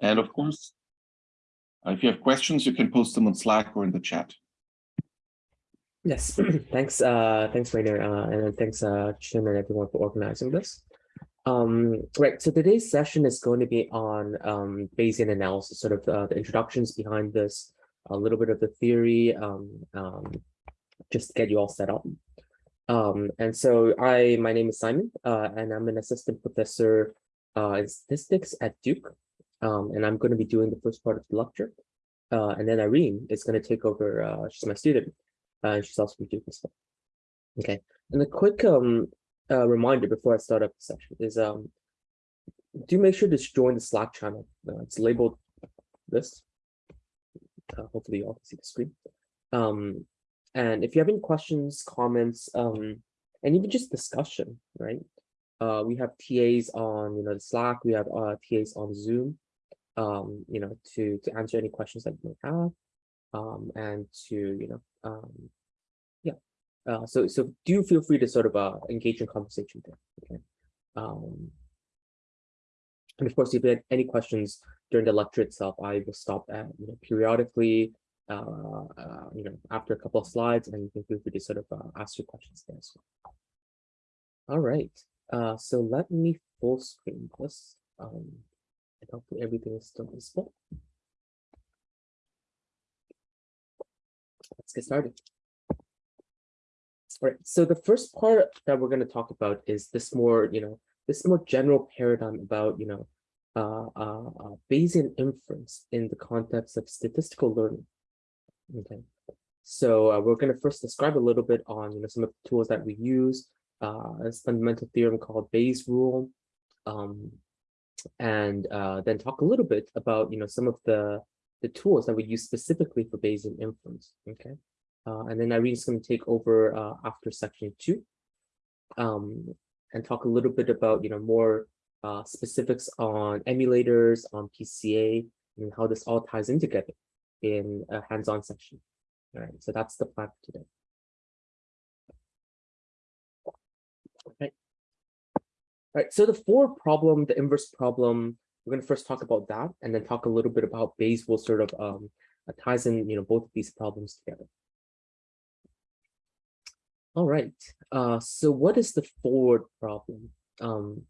And of course, if you have questions, you can post them on Slack or in the chat. Yes, thanks, uh, thanks, Rainer, uh, and thanks, uh, Chin and everyone for organizing this. Um, right, so today's session is going to be on um, Bayesian analysis, sort of uh, the introductions behind this, a little bit of the theory, um, um, just to get you all set up. Um, and so I, my name is Simon, uh, and I'm an assistant professor uh, in statistics at Duke. Um, and I'm going to be doing the first part of the lecture. Uh, and then Irene is going to take over, uh, she's my student, uh, and she's also from Duke as well. Okay, and a quick um, uh, reminder before I start up the session is um, do make sure to join the Slack channel. Uh, it's labeled this. Uh, hopefully you all can see the screen. Um, and if you have any questions, comments, um, and even just discussion, right? Uh, we have TAs on, you know, the Slack. We have uh, TAs on Zoom, um, you know, to to answer any questions that you may have, um, and to, you know, um, yeah. Uh, so so do feel free to sort of uh, engage in conversation there. Okay. Um, and of course, if you have any questions during the lecture itself, I will stop at you know periodically uh, uh, you know, after a couple of slides, and you can feel free to sort of uh, ask your questions there as well. All right, uh, so let me full screen this. Um, hopefully everything is still visible. Let's get started. All right, so the first part that we're going to talk about is this more, you know, this more general paradigm about, you know, uh, uh, uh, Bayesian inference in the context of statistical learning. Okay, so uh, we're going to first describe a little bit on you know some of the tools that we use, uh, a fundamental theorem called Bayes' rule, um, and uh, then talk a little bit about you know some of the the tools that we use specifically for Bayesian inference. Okay, uh, and then Irene's going to take over uh, after section two, um, and talk a little bit about you know more uh, specifics on emulators, on PCA, and how this all ties in together in a hands-on session. All right, so that's the plan for today. Okay. Right, so the for problem, the inverse problem, we're going to first talk about that and then talk a little bit about Bayes rule sort of um, ties in, you know, both of these problems together. All right, uh, so what is the forward problem? Um,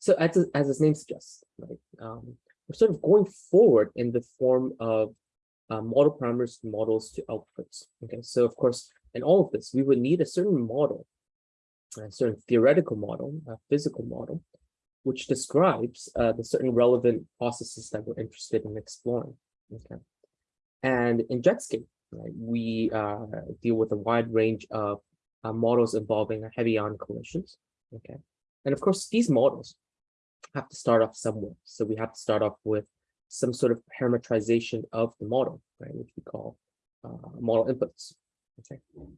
so as, as its name suggests, right, um, we're sort of going forward in the form of uh, model parameters models to outputs. Okay, so of course, in all of this, we would need a certain model, a certain theoretical model, a physical model, which describes uh, the certain relevant processes that we're interested in exploring. Okay, and in Jetscape, right, we uh, deal with a wide range of uh, models involving heavy ion collisions. Okay, and of course, these models have to start off somewhere. So we have to start off with some sort of parametrization of the model, right, which we call uh, model inputs.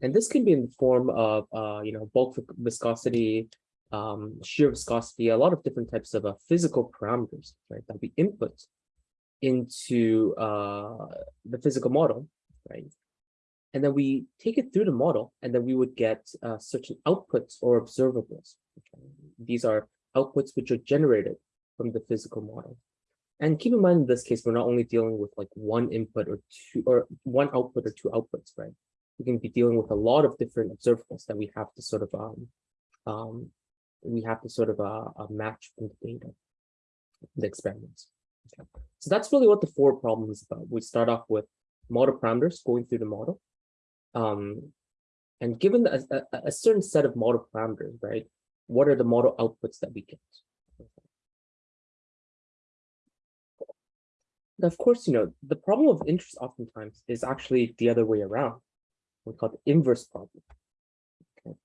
And this can be in the form of uh, you know bulk viscosity, um, shear viscosity, a lot of different types of uh, physical parameters, right, that we input into uh, the physical model, right, and then we take it through the model, and then we would get uh, certain outputs or observables. Okay? These are outputs which are generated from the physical model. And keep in mind, in this case, we're not only dealing with like one input or two or one output or two outputs, right? We can be dealing with a lot of different observables that we have to sort of um, um, we have to sort of uh, uh, match from the data, the experiments. Okay. So that's really what the four problem is about. We start off with model parameters going through the model. Um, and given a, a, a certain set of model parameters, right, what are the model outputs that we get? of course, you know, the problem of interest oftentimes is actually the other way around. We call the inverse problem. Okay.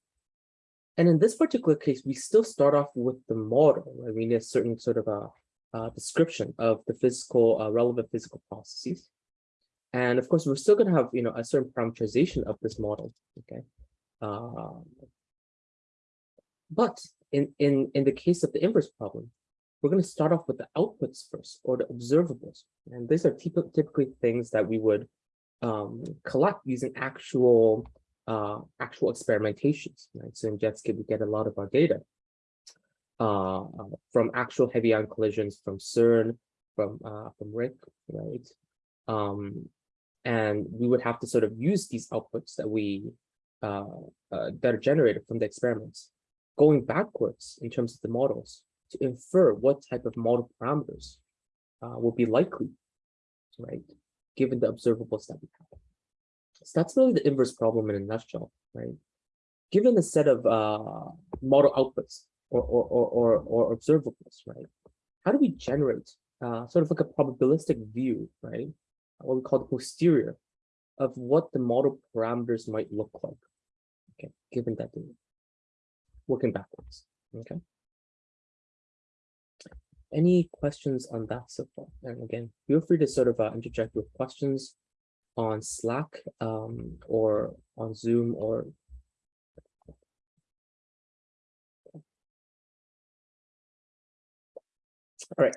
And in this particular case, we still start off with the model. Right? We need a certain sort of a, a description of the physical, uh, relevant physical processes. And of course, we're still going to have, you know, a certain parameterization of this model. Okay. Uh, but in, in, in the case of the inverse problem, we're going to start off with the outputs first or the observables. And these are typically things that we would um, collect using actual uh, actual experimentations. Right? So in Jetscape, we get a lot of our data uh, from actual heavy ion collisions from CERN, from uh, from RHIC, right? Um, and we would have to sort of use these outputs that we uh, uh, that are generated from the experiments, going backwards in terms of the models to infer what type of model parameters uh, will be likely, right? Given the observables that we have. So that's really the inverse problem in a nutshell, right? Given a set of uh, model outputs or, or, or, or, or observables, right? How do we generate uh, sort of like a probabilistic view, right? What we call the posterior of what the model parameters might look like, okay, given that data. Working backwards, okay? Any questions on that so far? And again, feel free to sort of uh, interject with questions on Slack um, or on Zoom or All right.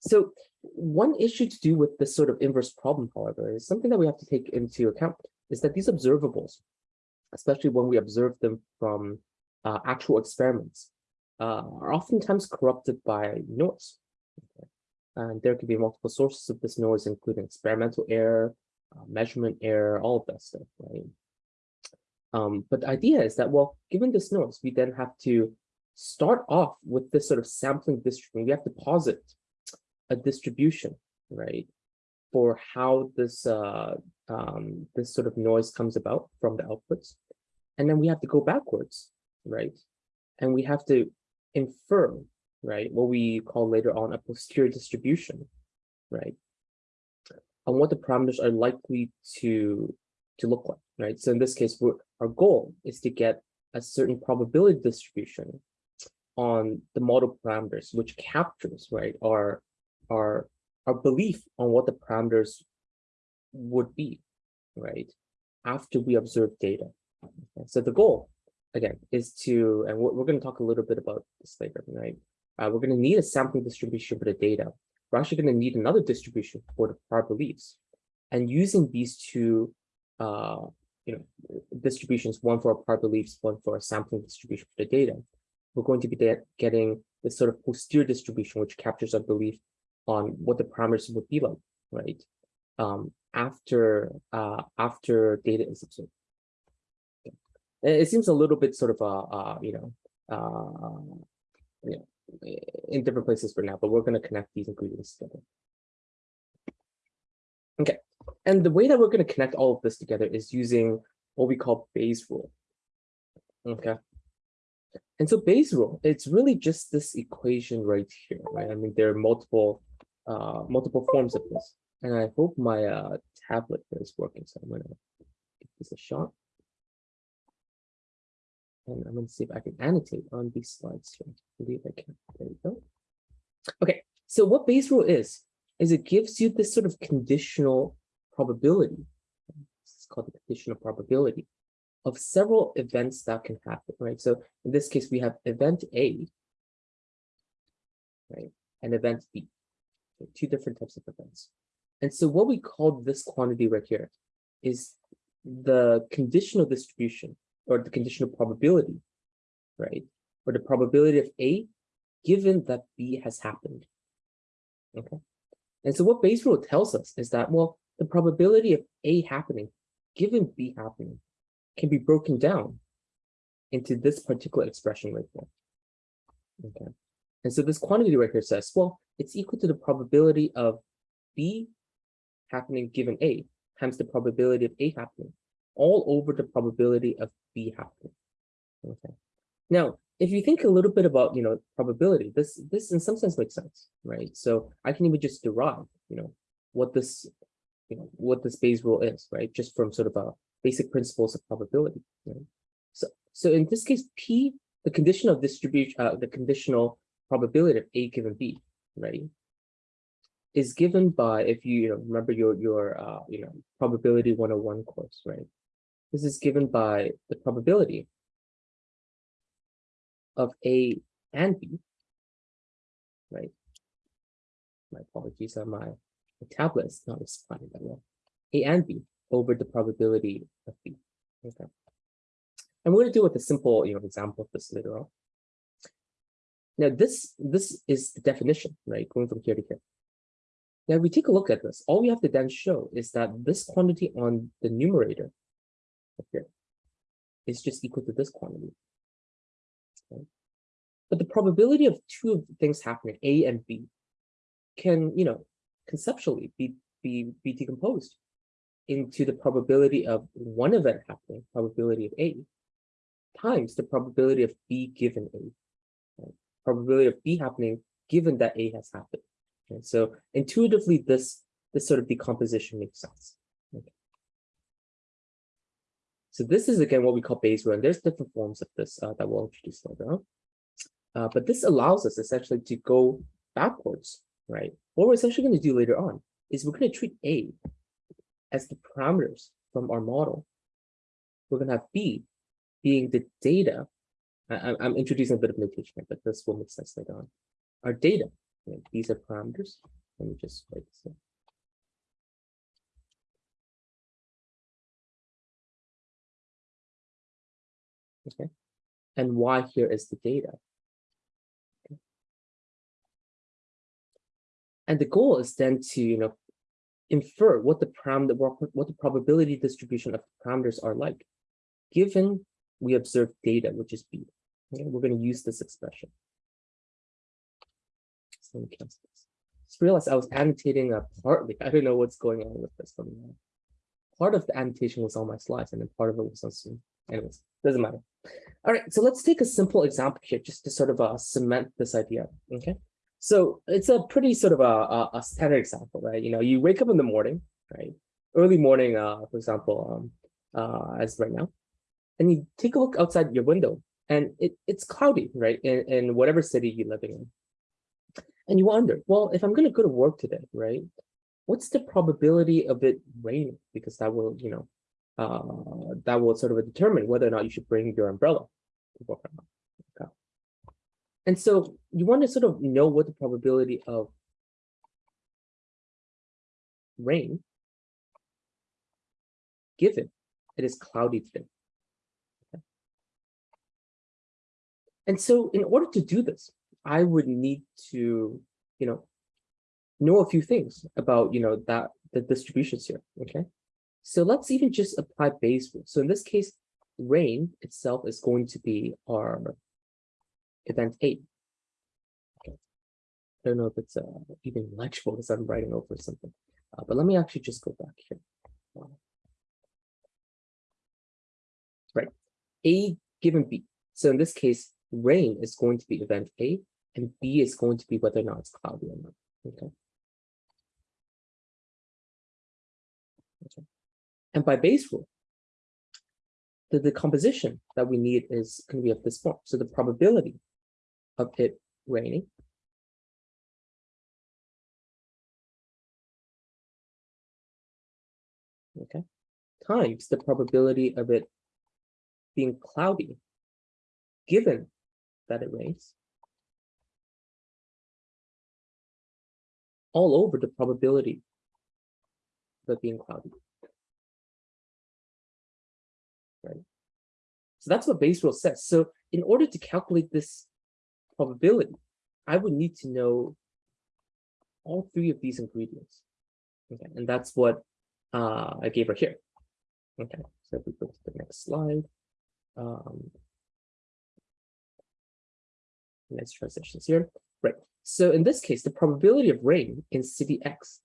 So one issue to do with this sort of inverse problem, however, is something that we have to take into account is that these observables, especially when we observe them from uh, actual experiments, uh, are oftentimes corrupted by noise. Okay. And there could be multiple sources of this noise, including experimental error, uh, measurement error, all of that stuff, right? Um, but the idea is that, well, given this noise, we then have to start off with this sort of sampling distribution. We have to posit a distribution, right, for how this uh, um, this sort of noise comes about from the outputs, and then we have to go backwards, right, and we have to infer, right, what we call later on a posterior distribution, right, on what the parameters are likely to to look like, right. So in this case, our goal is to get a certain probability distribution on the model parameters, which captures right our our our belief on what the parameters would be, right, after we observe data. Okay. So the goal, again, is to, and we're, we're going to talk a little bit about this later, right? Uh, we're going to need a sampling distribution for the data. We're actually going to need another distribution for the prior beliefs. And using these two, uh, you know, distributions, one for our prior beliefs, one for a sampling distribution for the data, we're going to be getting this sort of posterior distribution, which captures our belief on what the parameters would be like, right? Um, after uh, after data is observed. It seems a little bit sort of uh, uh you know uh you know in different places for now, but we're going to connect these ingredients together. Okay, and the way that we're going to connect all of this together is using what we call Bayes rule. Okay, and so Bayes rule, it's really just this equation right here, right? I mean, there are multiple uh, multiple forms of this. And I hope my uh, tablet is working, so I'm gonna give this a shot. And I'm gonna see if I can annotate on these slides here. I believe I can. There we go. Okay, so what Bayes rule is, is it gives you this sort of conditional probability. It's called the conditional probability of several events that can happen, right? So in this case, we have event A, right, and event B, two different types of events. And so what we call this quantity right here is the conditional distribution or the conditional probability, right? Or the probability of A given that B has happened. Okay. And so what Bayes rule tells us is that, well, the probability of A happening given B happening can be broken down into this particular expression right there. Okay. And so this quantity right here says, well, it's equal to the probability of B happening given A times the probability of A happening all over the probability of B happening. Okay. Now, if you think a little bit about, you know, probability, this, this in some sense makes sense, right? So I can even just derive, you know, what this, you know, what this Bayes rule is, right? Just from sort of a basic principles of probability. Right? So, so in this case, P, the condition of distribution, uh, the conditional probability of A given B, right, is given by, if you, you know, remember your, your uh, you know, probability 101 course, right? This is given by the probability of A and B, right? My apologies on my, my tablet is not responding that well. A and B over the probability of B. Okay. And we're going to do with a simple you know, example of this later on. Now, this, this is the definition, right? Going from here to here. Now, if we take a look at this, all we have to then show is that this quantity on the numerator up here is just equal to this quantity. Okay. But the probability of two things happening, A and B, can, you know, conceptually be, be, be decomposed into the probability of one event happening, probability of A, times the probability of B given A. right? Probability of B happening given that A has happened. Okay, so intuitively, this this sort of decomposition makes sense. So this is again what we call Bayes rule. there's different forms of this uh, that we'll introduce later on. Uh, but this allows us essentially to go backwards, right? What we're essentially going to do later on is we're going to treat A as the parameters from our model. We're going to have B being the data. I, I'm- I'm introducing a bit of notation, here, but this will make sense later on. Our data, right, these are parameters. Let me just write this. Okay, and why here is the data. Okay. And the goal is then to, you know, infer what the parameter, what the probability distribution of parameters are like, given we observe data, which is B. Okay, we're going to use this expression. So let me cancel this. Just realized I was annotating uh, partly. I don't know what's going on with this one. Part of the annotation was on my slides, and then part of it was on Zoom. Anyways, doesn't matter. All right, so let's take a simple example here, just to sort of uh, cement this idea. Okay, so it's a pretty sort of a, a, a standard example, right? You know, you wake up in the morning, right? Early morning, uh, for example, um, uh, as right now, and you take a look outside your window, and it, it's cloudy, right? In, in whatever city you're living in. And you wonder, well, if I'm going to go to work today, right? What's the probability of it raining? Because that will, you know, uh, that will sort of determine whether or not you should bring your umbrella to work. Okay. And so you want to sort of know what the probability of rain given it is cloudy today. Okay. And so in order to do this, I would need to, you know, know a few things about, you know, that the distributions here, okay? So let's even just apply Bayes rule. So in this case, rain itself is going to be our event eight. I don't know if it's uh, even legible because I'm writing over something, uh, but let me actually just go back here. Right, A given B. So in this case, rain is going to be event A and B is going to be whether or not it's cloudy or not. Okay. Okay. And by Bayes rule, the decomposition that we need is going to be of this form. So the probability of it raining okay, times the probability of it being cloudy, given that it rains, all over the probability of it being cloudy. So that's what Bayes rule says. So in order to calculate this probability, I would need to know all three of these ingredients. Okay, and that's what uh, I gave her here. Okay, so if we go to the next slide. Um, next transitions here. Right. So in this case, the probability of rain in city X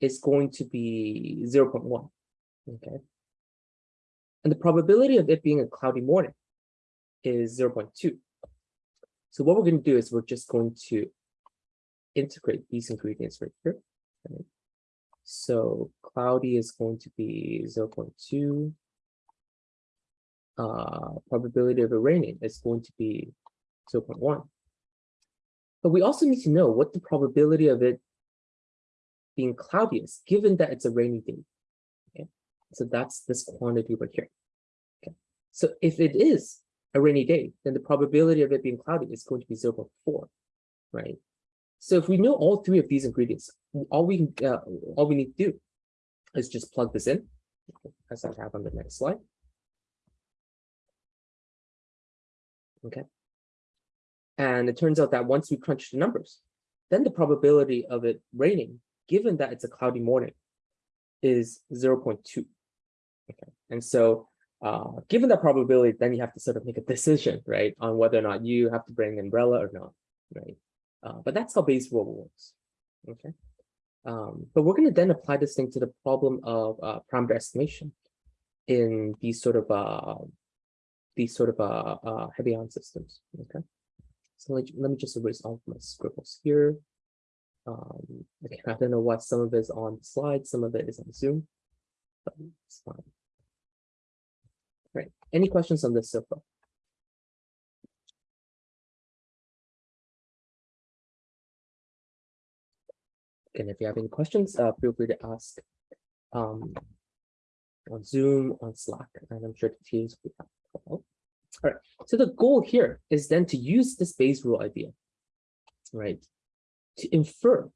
is going to be 0 0.1. Okay. And the probability of it being a cloudy morning is 0 0.2. So what we're going to do is we're just going to integrate these ingredients right here. right? So cloudy is going to be 0 0.2. Uh, probability of it raining is going to be 0 0.1. But we also need to know what the probability of it being cloudy is, given that it's a rainy day. So that's this quantity right here. Okay, so if it is a rainy day, then the probability of it being cloudy is going to be 0 0.4, right? So if we know all three of these ingredients, all we uh, all we need to do is just plug this in, as I have on the next slide. Okay. And it turns out that once we crunch the numbers, then the probability of it raining, given that it's a cloudy morning, is 0.2. Okay, and so uh, given that probability, then you have to sort of make a decision, right, on whether or not you have to bring an umbrella or not, right? Uh, but that's how Bayes rule works. Okay. Um, but we're going to then apply this thing to the problem of uh, parameter estimation in these sort of uh, these sort of uh, uh, heavy ion systems. Okay. So let, let me just erase all of my scribbles here. Um, I don't know what some of it is on the slide, some of it is on Zoom, but it's fine. Right. Any questions on this so far? Again, if you have any questions, uh, feel free to ask um, on Zoom, on Slack, and I'm sure the teams will have. All right, so the goal here is then to use this Bayes rule idea, right, to infer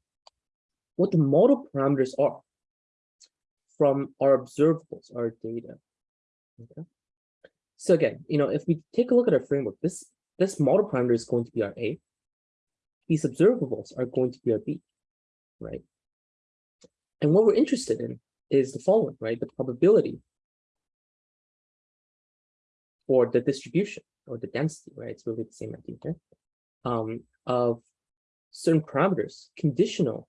what the model parameters are from our observables, our data. Okay. So again, you know, if we take a look at our framework, this this model parameter is going to be our A. These observables are going to be our B right? And what we're interested in is the following, right? The probability or the distribution or the density, right? It's really the same idea here, um, of certain parameters conditional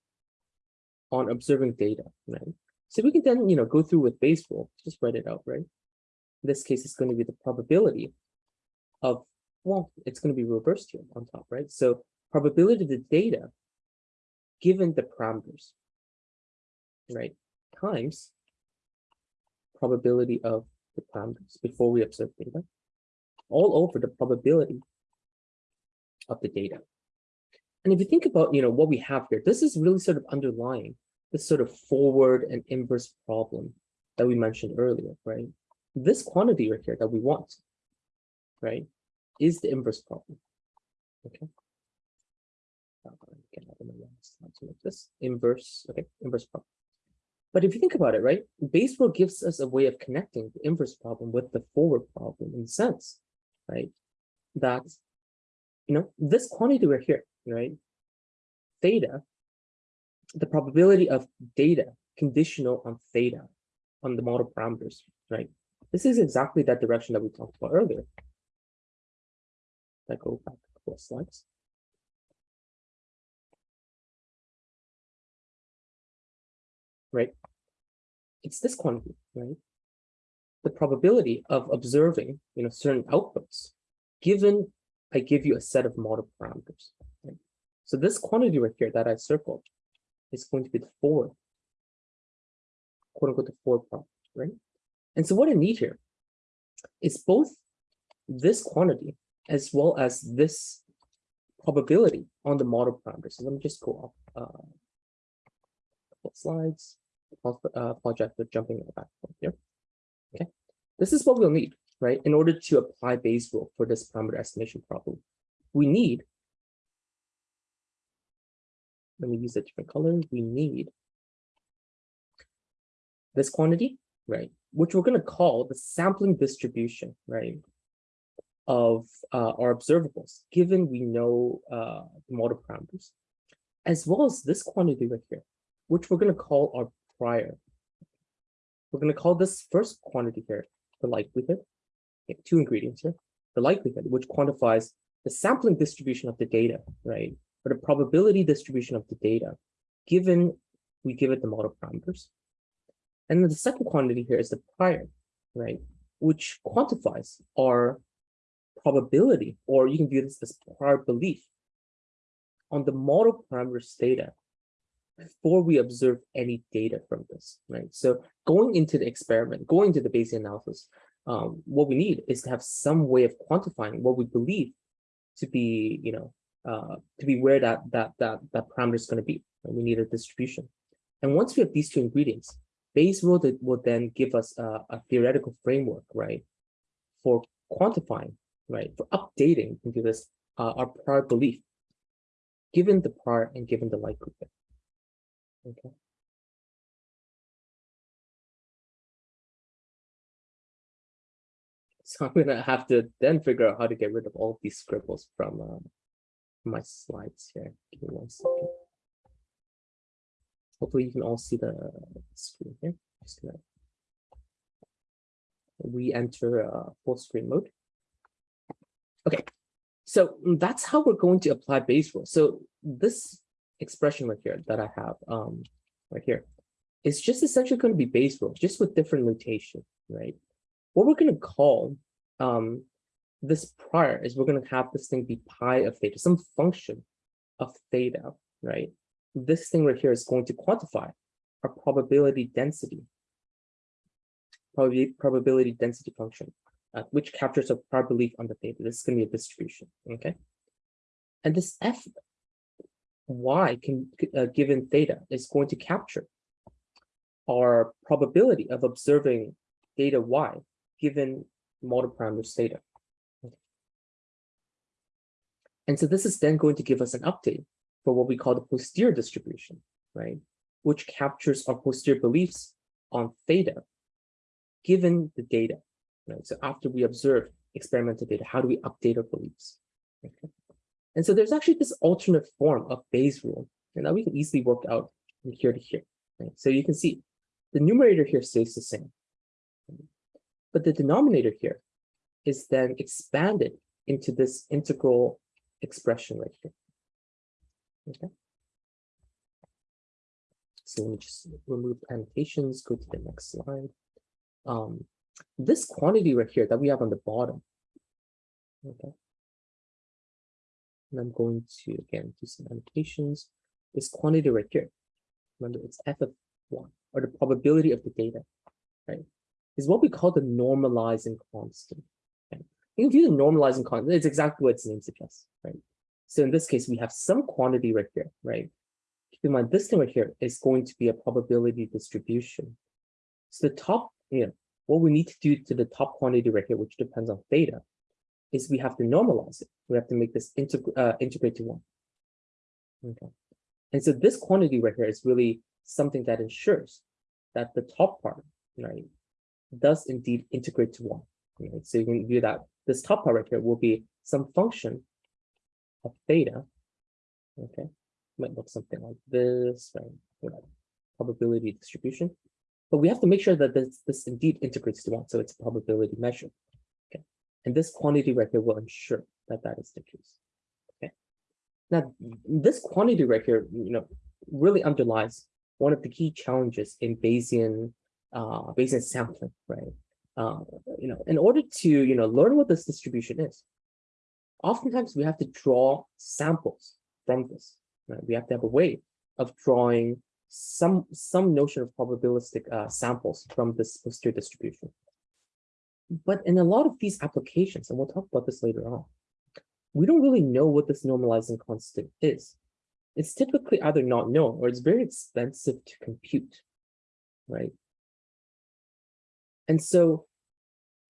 on observing data, right? So we can then, you know, go through with Bayes rule, just write it out, right? In this case, it's going to be the probability of, well, it's going to be reversed here on top, right? So probability of the data given the parameters, right, times probability of the parameters before we observe data, all over the probability of the data. And if you think about, you know, what we have here, this is really sort of underlying this sort of forward and inverse problem that we mentioned earlier, right? This quantity right here that we want, right, is the inverse problem, okay? like this inverse, okay, inverse problem. But if you think about it, right, Bayes rule gives us a way of connecting the inverse problem with the forward problem in the sense, right, that, you know, this quantity right here, right, theta, the probability of data conditional on theta, on the model parameters, right? This is exactly that direction that we talked about earlier. I go back a couple of slides. right? It's this quantity, right? The probability of observing, you know, certain outputs, given I give you a set of model parameters. Right? So this quantity right here that I circled is going to be the forward, quote unquote, the forward problem, right? And so what I need here is both this quantity as well as this probability on the model parameters. So let me just go off uh, slides. Uh, apologize for jumping in the back here. Okay, this is what we'll need, right? In order to apply Bayes rule for this parameter estimation problem, we need. Let me use a different color. We need this quantity, right? Which we're going to call the sampling distribution, right? Of uh, our observables, given we know uh, the model parameters, as well as this quantity right here, which we're going to call our prior. We're going to call this first quantity here the likelihood. Okay, two ingredients here. The likelihood, which quantifies the sampling distribution of the data, right? Or the probability distribution of the data, given we give it the model parameters. And then the second quantity here is the prior, right? Which quantifies our probability, or you can view this as prior belief on the model parameters theta before we observe any data from this, right? So going into the experiment, going to the Bayesian analysis, um, what we need is to have some way of quantifying what we believe to be, you know, uh, to be where that that that that parameter is going to be. Right? We need a distribution, and once we have these two ingredients, Bayes rule that will then give us a, a theoretical framework, right, for quantifying, right, for updating into this uh, our prior belief, given the prior and given the likelihood. Okay. So I'm gonna have to then figure out how to get rid of all these scribbles from uh, my slides here. Give me one second. Hopefully you can all see the screen here. Just gonna re-enter uh, full screen mode. Okay, so that's how we're going to apply Bayes rule. So this expression right here that I have um, right here is just essentially going to be Bayes rule, just with different notation, right? What we're going to call um, this prior is we're going to have this thing be pi of theta, some function of theta, right? This thing right here is going to quantify our probability density, probability, probability density function, uh, which captures a prior belief on the theta. This is going to be a distribution, okay? And this f y can uh, given theta is going to capture our probability of observing data y given model parameters theta. And so this is then going to give us an update for what we call the posterior distribution, right? Which captures our posterior beliefs on theta given the data, right? So after we observe experimental data, how do we update our beliefs? Okay. And so there's actually this alternate form of Bayes rule, and that we can easily work out from here to here. Right? So you can see the numerator here stays the same, but the denominator here is then expanded into this integral expression right here. Okay. So let me just remove annotations, go to the next slide. Um, this quantity right here that we have on the bottom. Okay. And I'm going to again do some annotations. This quantity right here. Remember, it's f of one, or the probability of the data, right? Is what we call the normalizing constant. Okay? You can view the normalizing constant. It's exactly what its name suggests, right? So in this case, we have some quantity right here, right? Keep in mind, this thing right here is going to be a probability distribution. So the top, you know, what we need to do to the top quantity right here, which depends on theta, is we have to normalize it. We have to make this integ uh, integrate to one. Okay. And so this quantity right here is really something that ensures that the top part, right, does indeed integrate to one. Right? So you can view that this top part right here will be some function of theta. Okay, might look something like this, right? Whatever. Probability distribution. But we have to make sure that this, this indeed integrates to one, so it's a probability measure. Okay, and this quantity right here will ensure that that is the case. Okay, now this quantity right here, you know, really underlies one of the key challenges in Bayesian uh, Bayesian sampling, right? uh, you know, in order to, you know, learn what this distribution is, oftentimes we have to draw samples from this, right? We have to have a way of drawing some, some notion of probabilistic uh, samples from this posterior distribution. But in a lot of these applications, and we'll talk about this later on, we don't really know what this normalizing constant is. It's typically either not known or it's very expensive to compute, right? And so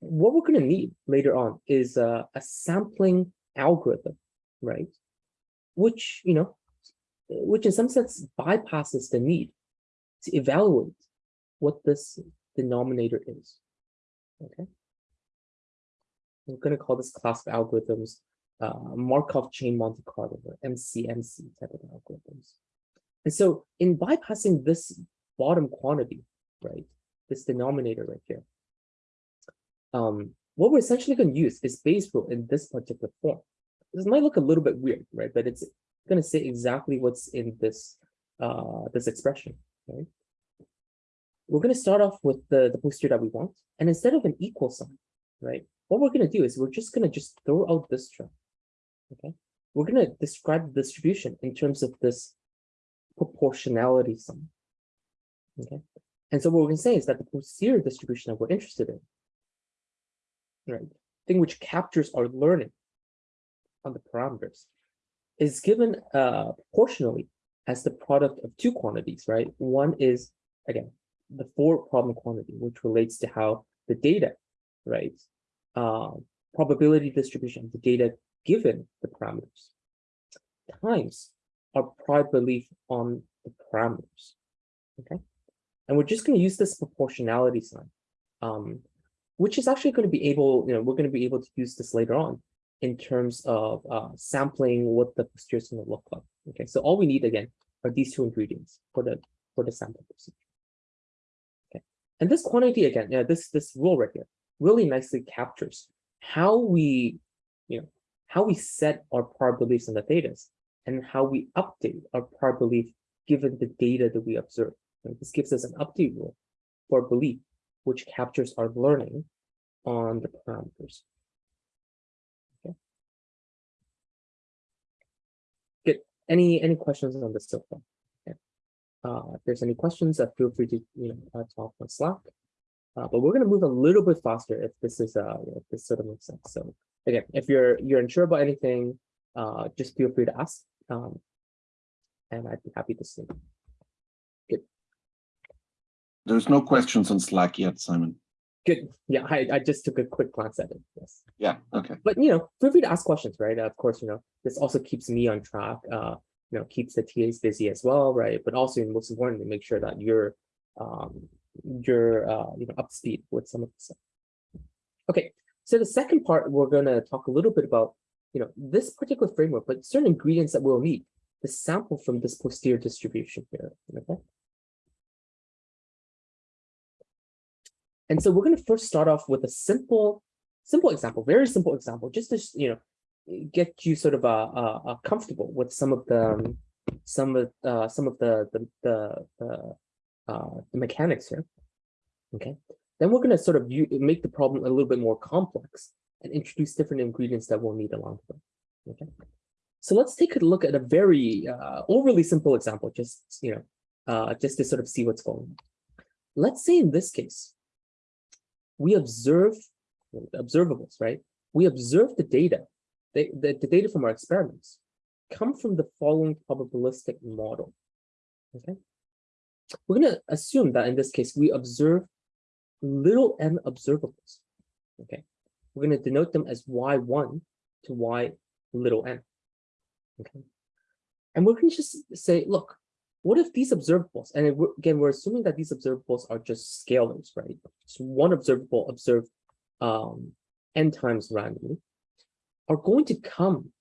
what we're going to need later on is uh, a sampling algorithm, right? Which, you know, which in some sense bypasses the need to evaluate what this denominator is, okay? We're going to call this class of algorithms uh, Markov chain Monte Carlo or MCMC type of algorithms. And so in bypassing this bottom quantity, right, this denominator right here. Um, what we're essentially going to use is Bayes rule in this particular form. This might look a little bit weird, right? But it's going to say exactly what's in this uh, this expression, right? We're going to start off with the, the posterior that we want. And instead of an equal sign, right? What we're going to do is we're just going to just throw out this term, okay? We're going to describe the distribution in terms of this proportionality sign, okay? And so what we're going to say is that the posterior distribution that we're interested in, right, thing which captures our learning on the parameters, is given uh, proportionally as the product of two quantities, right? One is, again, the four problem quantity, which relates to how the data, right, uh, probability distribution of the data given the parameters, times our prior belief on the parameters, okay? And we're just going to use this proportionality sign, um, which is actually going to be able, you know, we're going to be able to use this later on in terms of uh, sampling what the posterior is going to look like. Okay, so all we need again are these two ingredients for the for the sample procedure. Okay, and this quantity again, yeah, this this rule right here really nicely captures how we, you know, how we set our prior beliefs in the data and how we update our prior belief given the data that we observe. This gives us an update rule for belief, which captures our learning on the parameters. Okay. Good. Any any questions on this so far? Okay. Uh, if there's any questions, uh, feel free to you know uh, talk on Slack. Uh, but we're going to move a little bit faster if this is uh if this sort of makes sense. So again, if you're you're unsure about anything, uh, just feel free to ask. Um, and I'd be happy to see. There's no questions on Slack yet, Simon. Good. Yeah, I, I just took a quick glance at it. Yes. Yeah, okay. But you know, feel free to ask questions, right? of course, you know, this also keeps me on track. Uh, you know, keeps the TAs busy as well, right? But also, most importantly, make sure that you're um you're uh you know up to speed with some of the stuff. Okay, so the second part we're gonna talk a little bit about you know this particular framework, but certain ingredients that we'll need The sample from this posterior distribution here. Okay. And so we're going to first start off with a simple, simple example, very simple example, just to you know get you sort of uh, uh, uh comfortable with some of the um, some of uh, some of the the the, uh, the mechanics here. Okay, then we're going to sort of make the problem a little bit more complex and introduce different ingredients that we'll need along the way. Okay, so let's take a look at a very uh, overly simple example, just you know, uh, just to sort of see what's going on. Let's say in this case, we observe observables, right? We observe the data, the, the, the data from our experiments come from the following probabilistic model. Okay. We're going to assume that in this case, we observe little n observables. Okay. We're going to denote them as y1 to y little n. Okay. And we're to just say, look, what if these observables, and again, we're assuming that these observables are just scalars, right? So one observable observed um, n times randomly, are going to come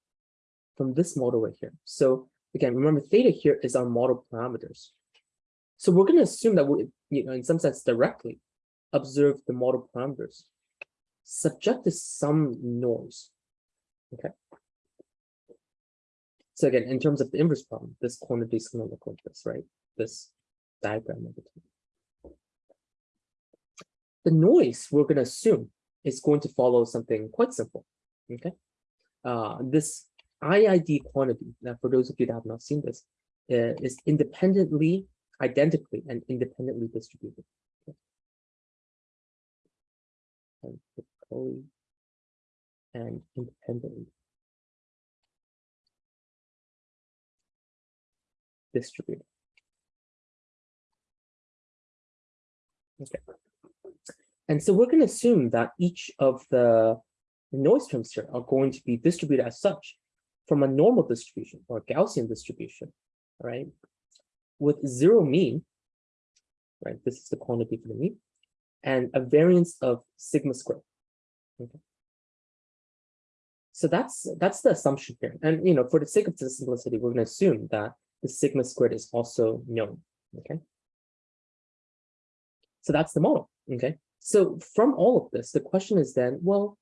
from this model right here. So again, remember theta here is our model parameters. So we're going to assume that we, you know, in some sense directly observe the model parameters subject to some noise. Okay. So again, in terms of the inverse problem, this quantity is going to look like this, right? This diagram of the The noise we're going to assume is going to follow something quite simple. Okay. Uh, this IID quantity, now for those of you that have not seen this, uh, is independently, identically, and independently distributed. Okay. And, and independently distributed. Okay. And so we're going to assume that each of the noise terms here are going to be distributed as such from a normal distribution or Gaussian distribution, right? With zero mean, right? This is the quantity for the mean, and a variance of sigma squared. Okay. So that's that's the assumption here. And you know, for the sake of the simplicity, we're going to assume that the sigma squared is also known, okay? So that's the model, okay? So from all of this, the question is then, well,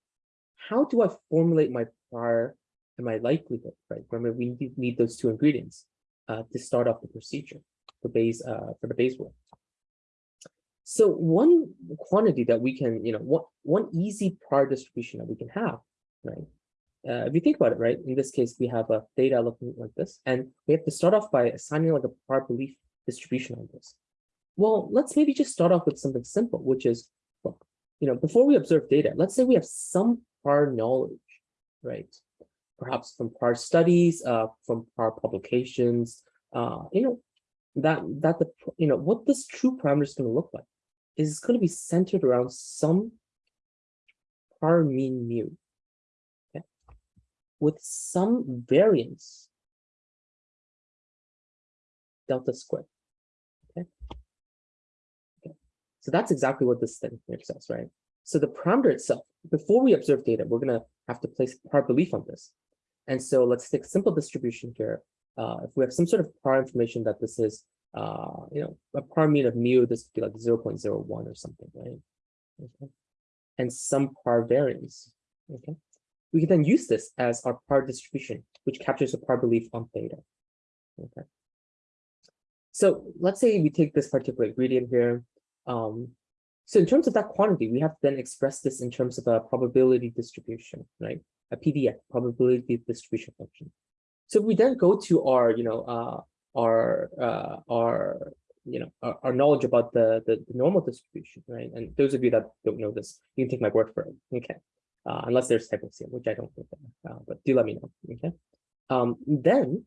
how do I formulate my prior and my likelihood, right? Remember, we need, those two ingredients uh, to start off the procedure for Bayes, uh, for the Bayes rule. So one quantity that we can, you know, one, one easy prior distribution that we can have, right, uh, if you think about it, right, in this case, we have a data looking like this, and we have to start off by assigning like a prior belief distribution on this. Well, let's maybe just start off with something simple, which is, well, you know, before we observe data, let's say we have some prior knowledge, right? Perhaps from prior studies, uh, from prior publications, uh, you know, that that the you know what this true parameter is going to look like is going to be centered around some prior mean mu with some variance delta squared. Okay. okay. So that's exactly what this thing here says, right? So the parameter itself, before we observe data, we're going to have to place prior belief on this. And so let's take simple distribution here. Uh, if we have some sort of prior information that this is uh, you know, a par mean of mu, this could be like 0.01 or something, right? Okay. And some par variance, okay? We can then use this as our prior distribution, which captures a prior belief on theta, okay? So let's say we take this particular ingredient here. Um, so in terms of that quantity, we have to then express this in terms of a probability distribution, right? A PDF, probability distribution function. So we then go to our, you know, uh, our, uh, our, you know, our, our knowledge about the, the the normal distribution, right? And those of you that don't know this, you can take my word for it, okay? Uh, unless there's typos here, which I don't think, uh, but do let me know, okay? Um, then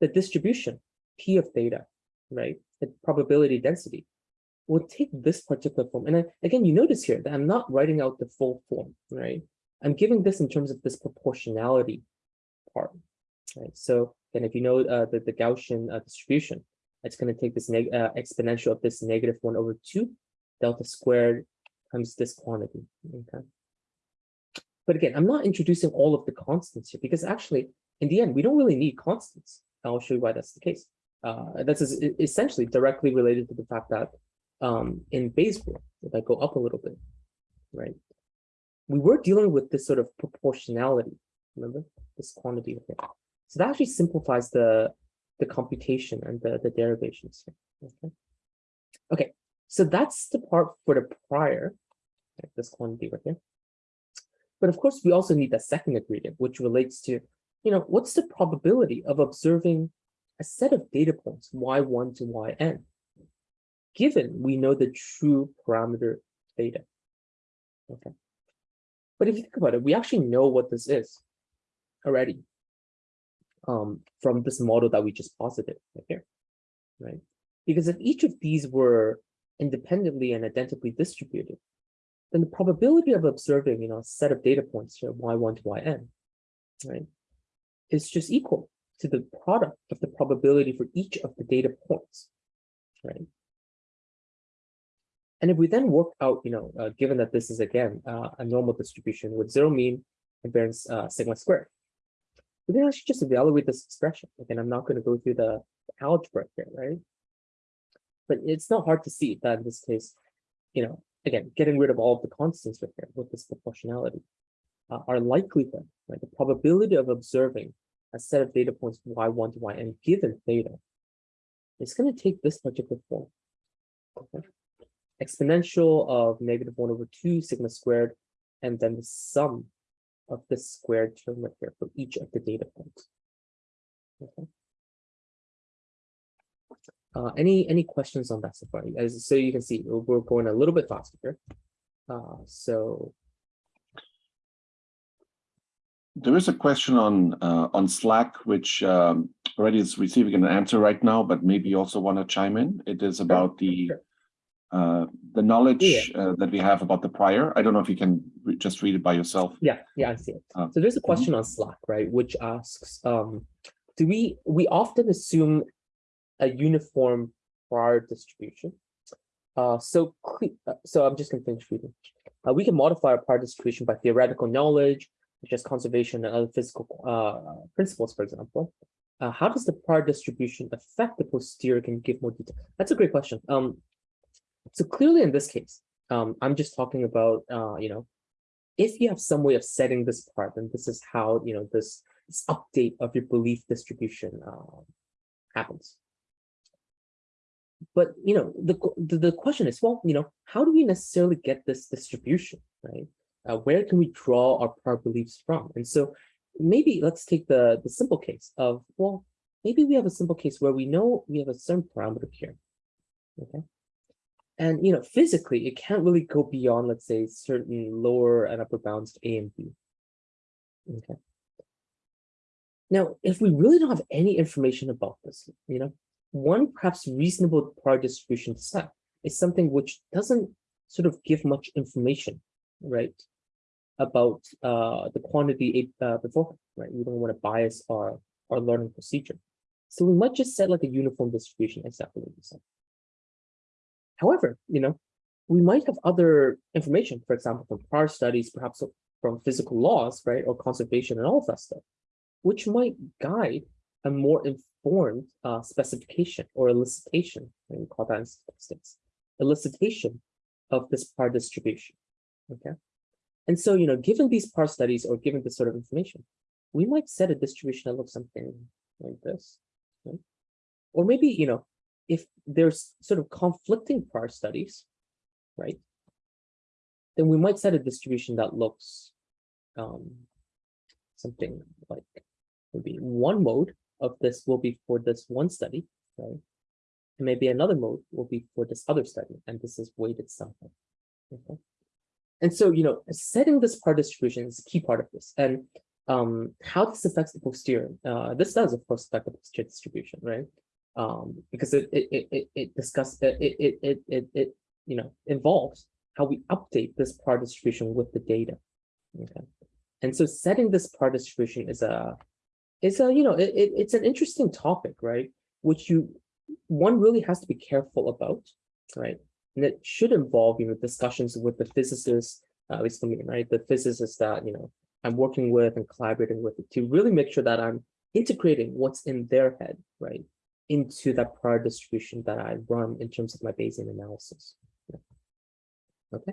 the distribution P of theta, right? The probability density will take this particular form. And I, again, you notice here that I'm not writing out the full form, right? I'm giving this in terms of this proportionality part, right? So then if you know uh, the, the Gaussian uh, distribution, it's going to take this uh, exponential of this negative one over two delta squared times this quantity, okay? But again, I'm not introducing all of the constants here because actually, in the end, we don't really need constants. I'll show you why that's the case. Uh, that's essentially directly related to the fact that um, in Bayes rule, if I go up a little bit, right, we were dealing with this sort of proportionality, remember, this quantity here. So that actually simplifies the, the computation and the, the derivations. here, Okay. okay, so that's the part for the prior, this quantity right here. But of course, we also need the second ingredient, which relates to, you know, what's the probability of observing a set of data points, y1 to yn, given we know the true parameter theta. Okay. But if you think about it, we actually know what this is already um, from this model that we just posited right here, right? Because if each of these were independently and identically distributed, then the probability of observing, you know, a set of data points here, y1 to yn, right, is just equal to the product of the probability for each of the data points, right? And if we then work out, you know, uh, given that this is again uh, a normal distribution with zero mean and variance uh, sigma squared, we can actually just evaluate this expression. Again, I'm not going to go through the algebra here, right? But it's not hard to see that in this case, you know, again, getting rid of all of the constants right here with this proportionality, uh, our likelihood, right, the probability of observing a set of data points y1 to yn given theta it's going to take this particular form. Okay. Exponential of negative 1 over 2 sigma squared, and then the sum of the squared term right here for each of the data points. Okay. Uh, any any questions on that so far? As so you can see, we're going a little bit faster. Uh, so There is a question on uh, on Slack, which um, already is receiving an answer right now, but maybe you also want to chime in. It is about the uh, the knowledge uh, that we have about the prior. I don't know if you can re- just read it by yourself. Yeah, yeah, I see it. Um, So there's a question on Slack, right, which asks, um, do we, we often assume a uniform prior distribution? Uh, so, uh, so I'm just gonna finish reading. Uh, we can modify our prior distribution by theoretical knowledge, such as conservation and other physical, uh, principles, for example. Uh, how does the prior distribution affect the posterior? Can you give more detail? That's a great question. Um, so clearly in this case, um, I'm just talking about, uh, you know, if you have some way of setting this part, then this is how, you know, this, this update of your belief distribution happens. But, you know, the, the, the question is, well, you know, how do we necessarily get this distribution, right? Uh, where can we draw our prior beliefs from? And so maybe let's take the, the simple case of, well, maybe we have a simple case where we know we have a certain parameter here, okay? And you know, physically, it can't really go beyond, let's say, certain lower and upper bounds A and B. Okay. Now, if we really don't have any information about this, you know, one perhaps reasonable prior distribution set is something which doesn't sort of give much information, right, about uh, the quantity uh, beforehand, right? We don't want to bias our our learning procedure, so we might just set like a uniform distribution, exactly what you. However, you know, we might have other information, for example, from prior studies, perhaps from physical laws, right, or conservation and all of that stuff, which might guide a more informed uh, specification or elicitation, and we call that in statistics, elicitation of this prior distribution. Okay. And so, you know, given these prior studies or given this sort of information, we might set a distribution that looks something like this. Or maybe, you know, if there's sort of conflicting prior studies, right? Then we might set a distribution that looks um, something like maybe one mode of this will be for this one study, right? And maybe another mode will be for this other study, and this is weighted somehow. Okay. And so, you know, setting this prior distribution is a key part of this. And um, how this affects the posterior. Uh, this does, of course, affect the posterior distribution, right? Um, because it it it it, discuss it it it it it you know involves how we update this prior distribution with the data. Okay, and so setting this prior distribution is a is a you know it, it it's an interesting topic, right? Which you one really has to be careful about, right? And it should involve you know discussions with the physicists, uh, at least for me, right? The physicists that you know I'm working with and collaborating with to really make sure that I'm integrating what's in their head, right, into that prior distribution that I run in terms of my Bayesian analysis. Yeah. Okay.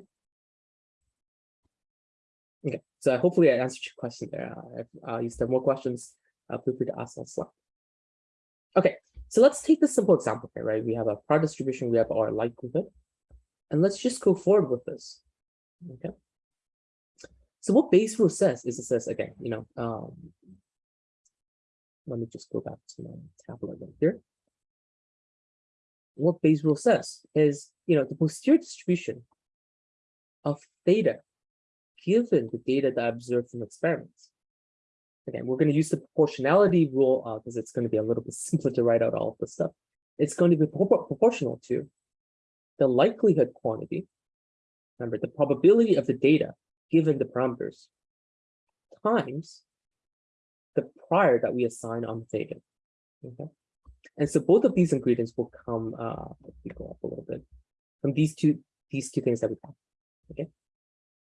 Okay, so hopefully I answered your question there. Uh, If uh, you still have more questions, uh, feel free to ask on Slack. Okay, so let's take this simple example here, right? We have a prior distribution, we have our likelihood, and let's just go forward with this. Okay. So what Bayes rule says is it says again, you know, um, let me just go back to my tablet right here. What Bayes rule says is, you know, the posterior distribution of theta given the data that I observed from experiments. Again, we're going to use the proportionality rule because it's going to be a little bit simpler to write out all of this stuff. It's going to be propor proportional to the likelihood quantity. Remember, the probability of the data given the parameters times the prior that we assign on the data. Okay. And so both of these ingredients will come, uh, let me go up a little bit, from these two, these two things that we have. Okay.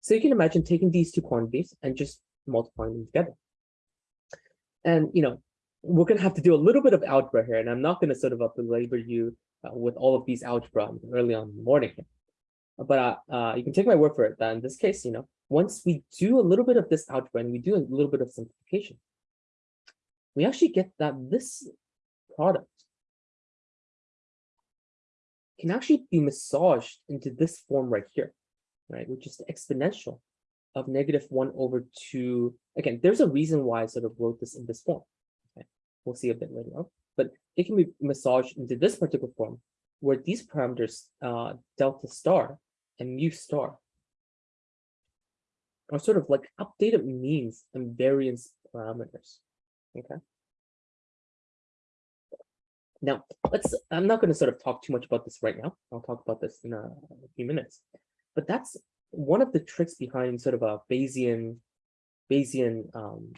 So you can imagine taking these two quantities and just multiplying them together. And, you know, we're going to have to do a little bit of algebra here, and I'm not going to sort of up belabor you uh, with all of these algebra early on in the morning. But uh, uh, you can take my word for it that in this case, you know, once we do a little bit of this algebra and we do a little bit of simplification, we actually get that this product can actually be massaged into this form right here, right? Which is the exponential of negative one over two. Again, there's a reason why I sort of wrote this in this form. Okay. We'll see a bit later on, but it can be massaged into this particular form where these parameters, uh, delta star and mu star, are sort of like updated means and variance parameters. Okay. Now, let's, I'm not going to sort of talk too much about this right now. I'll talk about this in a, a few minutes. But that's one of the tricks behind sort of a Bayesian, Bayesian um,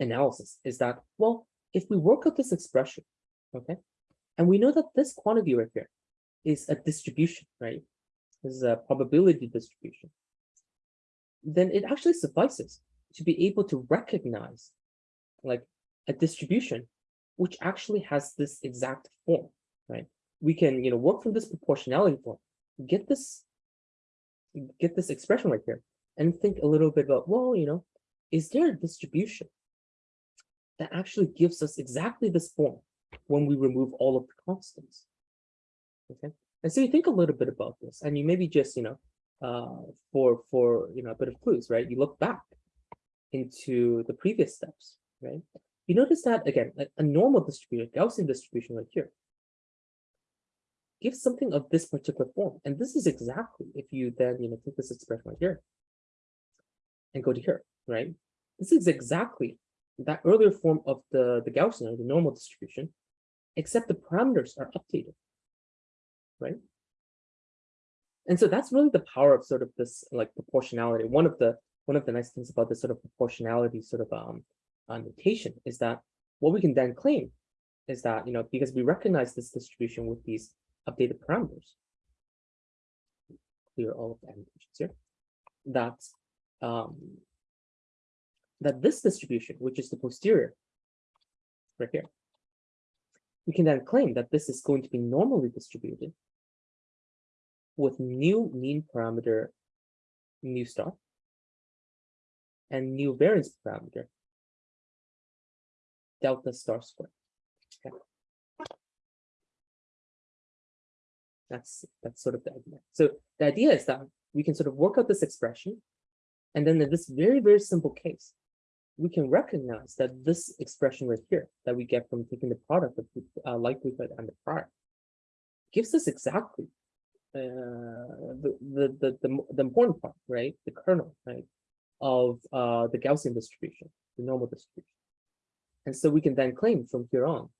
analysis is that, well, if we work out this expression, okay, and we know that this quantity right here is a distribution, right? This is a probability distribution. Then it actually suffices to be able to recognize like a distribution which actually has this exact form, right? We can, you know, work from this proportionality form, get this, get this expression right here, and think a little bit about, well, you know, is there a distribution that actually gives us exactly this form when we remove all of the constants? Okay, and so you think a little bit about this, and you maybe just, you know, uh, for for you know a bit of clues, right? You look back into the previous steps, right? You notice that again, a normal distribution, Gaussian distribution right here, gives something of this particular form. And this is exactly if you then you know take this expression right here and go to here, right? This is exactly that earlier form of the, the Gaussian or the normal distribution, except the parameters are updated, right? And so that's really the power of sort of this like proportionality. One of the one of the nice things about this sort of proportionality sort of um uh, notation is that what we can then claim is that, you know, because we recognize this distribution with these updated parameters, clear all of the annotations here, that, um, that this distribution, which is the posterior, right here, we can then claim that this is going to be normally distributed with new mean parameter mu star and new variance parameter delta star squared. Okay. That's that's sort of the idea. So the idea is that we can sort of work out this expression, and then in this very very simple case, we can recognize that this expression right here that we get from taking the product of uh, likelihood and the prior gives us exactly uh, the, the, the, the, the important part, right? The kernel, right? Of uh, the Gaussian distribution, the normal distribution. And so we can then claim from here on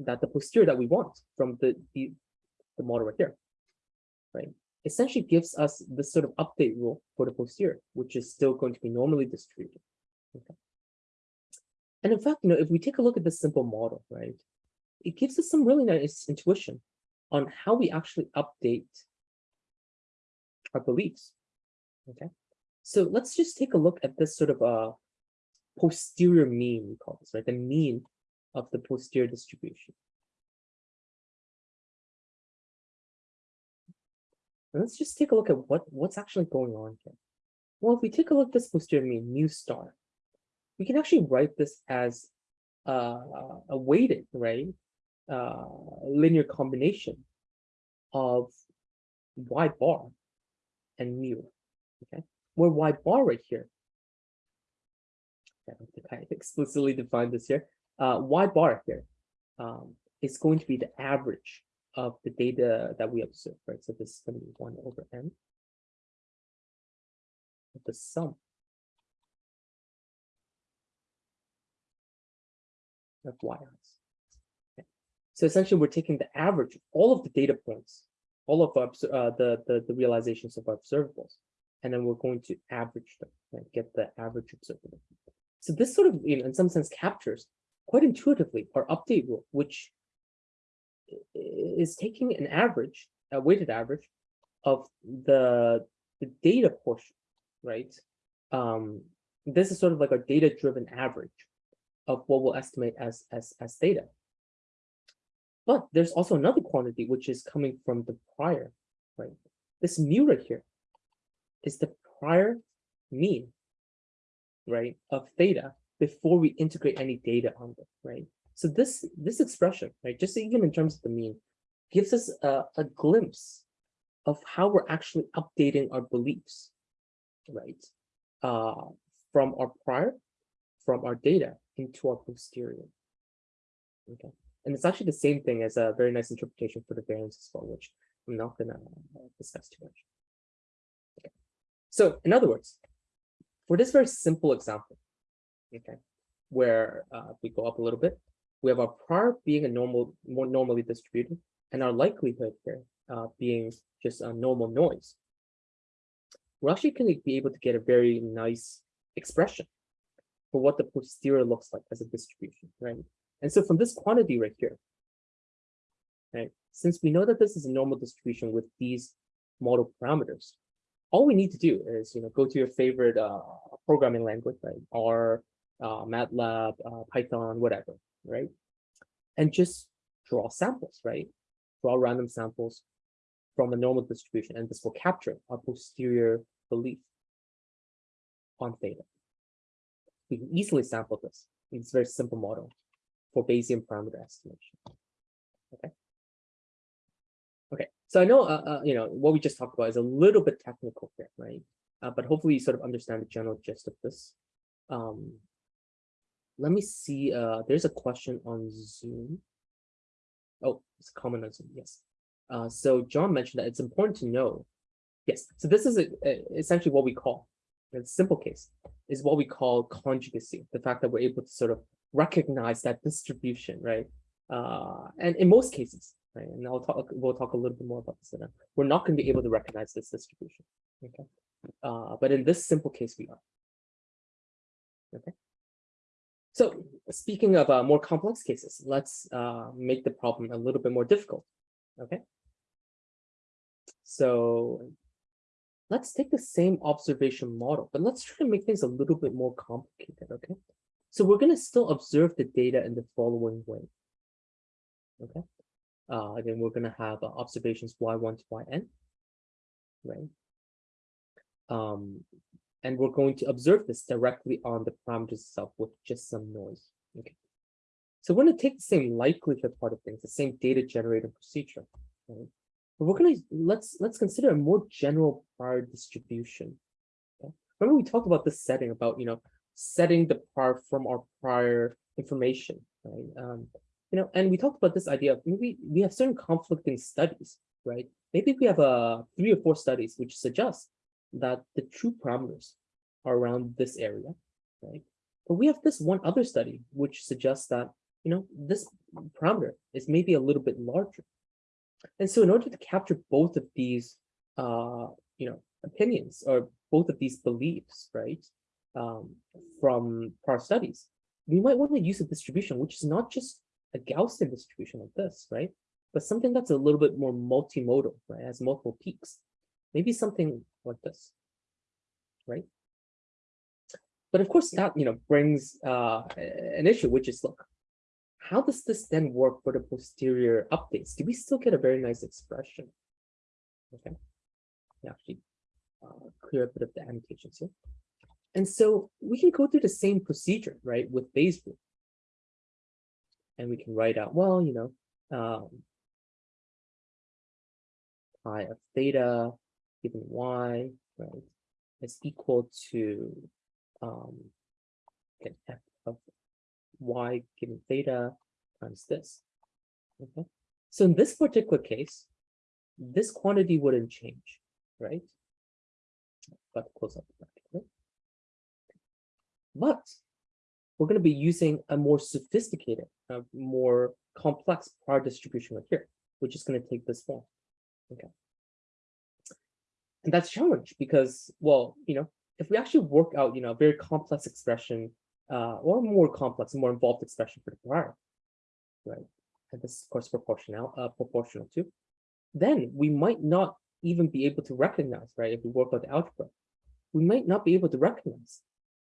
that the posterior that we want from the, the, the model right here, right? Essentially gives us this sort of update rule for the posterior, which is still going to be normally distributed. Okay. And in fact, you know, if we take a look at this simple model, right, it gives us some really nice intuition on how we actually update our beliefs. Okay, so let's just take a look at this sort of a posterior mean, we call this, right? The mean of the posterior distribution. And let's just take a look at what, what's actually going on here. Well, if we take a look at this posterior mean, mu star, we can actually write this as uh, a weighted, right? Uh, linear combination of y bar and mu, okay? Where y bar right here, I don't think I explicitly defined this here, uh, y bar here um, is going to be the average of the data that we observe, right? So this is going to be 1 over n the sum of y. Okay. So essentially, we're taking the average, of all of the data points, all of our, uh, the, the the realizations of our observables, and then we're going to average them, right? Get the average observable. So this sort of, you know, in some sense, captures quite intuitively our update rule, which is taking an average, a weighted average of the the data portion, right? Um, this is sort of like a data-driven average of what we'll estimate as, as, as theta. But there's also another quantity which is coming from the prior, right? This mu right here is the prior mean, right, of theta before we integrate any data on it, right? So this this expression, right, just even in terms of the mean, gives us a, a glimpse of how we're actually updating our beliefs, right, uh, from our prior, from our data, into our posterior. Okay, and it's actually the same thing as a very nice interpretation for the variance as well, which I'm not gonna uh, discuss too much. Okay, so in other words, for this very simple example, okay, where uh, we go up a little bit, we have our prior being a normal, more normally distributed, and our likelihood here uh, being just a normal noise. We're actually going to be able to get a very nice expression for what the posterior looks like as a distribution, right? And so from this quantity right here, right, since we know that this is a normal distribution with these model parameters, all we need to do is, you know, go to your favorite uh, programming language, right? R, uh, MATLAB, uh, Python, whatever, right? And just draw samples, right? Draw random samples from a normal distribution, and this will capture our posterior belief on theta we can easily sample this. It's a very simple model for Bayesian parameter estimation. Okay. Okay, so I know, uh, uh, you know, what we just talked about is a little bit technical here, right? Uh, but hopefully you sort of understand the general gist of this. Um, let me see, uh, there's a question on Zoom. Oh, it's a comment on Zoom, yes. Uh, so John mentioned that it's important to know. Yes, so this is a, a, essentially what we call in simple case, is what we call conjugacy, the fact that we're able to sort of recognize that distribution, right? Uh, and in most cases, right, and I'll talk, we'll talk a little bit more about this later, we're not going to be able to recognize this distribution, okay? Uh, but in this simple case, we are. Okay. So speaking of uh, more complex cases, let's uh, make the problem a little bit more difficult, okay? So let's take the same observation model, but let's try to make things a little bit more complicated, okay? So we're going to still observe the data in the following way. Okay. Uh, again, we're gonna have uh, observations y1 to yn. Right. Um, and we're going to observe this directly on the parameters itself with just some noise. Okay. So we're gonna take the same likelihood part of things, the same data generating procedure. Right? But we're gonna let's let's consider a more general prior distribution. Okay? Remember we talked about this setting about you know setting the prior from our prior information, right? Um, you know, and we talked about this idea of maybe we have certain conflicting studies, right? Maybe we have a three or four studies which suggest that the true parameters are around this area, right? But we have this one other study which suggests that you know this parameter is maybe a little bit larger. And so in order to capture both of these uh, you know, opinions or both of these beliefs, right, um, from prior studies, we might want to use a distribution which is not just a Gaussian distribution like this, right? But something that's a little bit more multimodal, right? Has multiple peaks. Maybe something like this, right? But of course, that you know brings uh, an issue, which is look, how does this then work for the posterior updates? Do we still get a very nice expression? Okay, actually uh, clear a bit of the annotations here. And so we can go through the same procedure, right, with Bayes rule. And we can write out, well, you know, um, pi of theta given y, right, is equal to um, f of y given theta times this. Okay, so in this particular case, this quantity wouldn't change, right? Got to close up the bracket? But we're going to be using a more sophisticated, a more complex prior distribution right here, which is going to take this form. Okay. And that's a challenge because, well, you know, if we actually work out, you know, a very complex expression, uh, or more complex, more involved expression for the prior, right? And this is of course proportional, uh, proportional too. Then we might not even be able to recognize, right? If we work out the algebra, we might not be able to recognize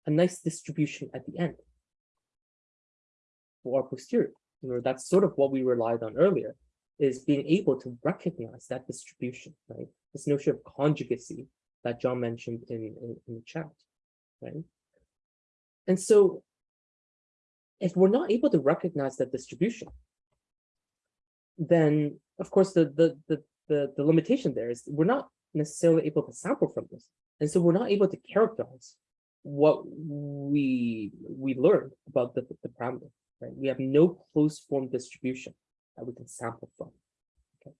a nice distribution at the end our posterior. You know, that's sort of what we relied on earlier, is being able to recognize that distribution, right? This notion of conjugacy that John mentioned in, in, in the chat, right? And so if we're not able to recognize that distribution, then of course the, the, the, the, the limitation there is we're not necessarily able to sample from this. And so we're not able to characterize what we we learned about the, the parameter. Right? We have no closed form distribution that we can sample from. Okay.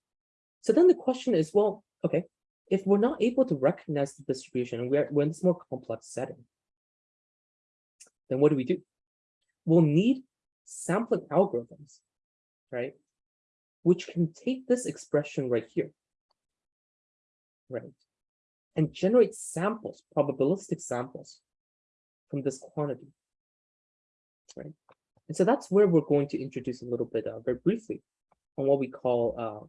So then the question is, well, okay, if we're not able to recognize the distribution we're, we're in this more complex setting, then what do we do? We'll need sampling algorithms, right? Which can take this expression right here, right? And generate samples, probabilistic samples from this quantity, right? And so that's where we're going to introduce a little bit uh, very briefly on what we call uh,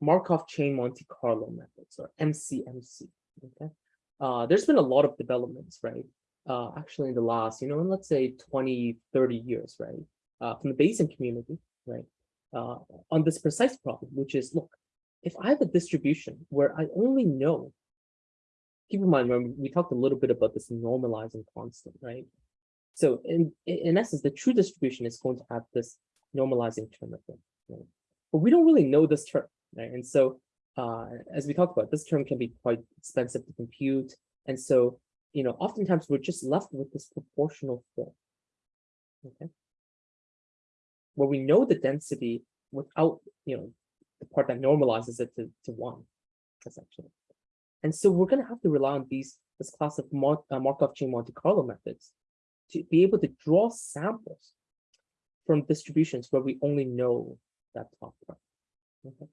Markov chain Monte Carlo methods or MCMC. Okay, uh, there's been a lot of developments, right? Uh, actually, in the last, you know, let's say 20, 30 years, right? Uh, from the Bayesian community, right? Uh, on this precise problem, which is, look, if I have a distribution where I only know, keep in mind, remember, we talked a little bit about this normalizing constant, right? So in, in essence, the true distribution is going to have this normalizing term of right? But we don't really know this term, right? And so uh, as we talked about, this term can be quite expensive to compute. And so, you know, oftentimes we're just left with this proportional form, okay? Where we know the density without, you know, the part that normalizes it to, to one, essentially. And so we're going to have to rely on these this class of uh, Markov chain Monte Carlo methods to be able to draw samples from distributions where we only know that top part. Okay.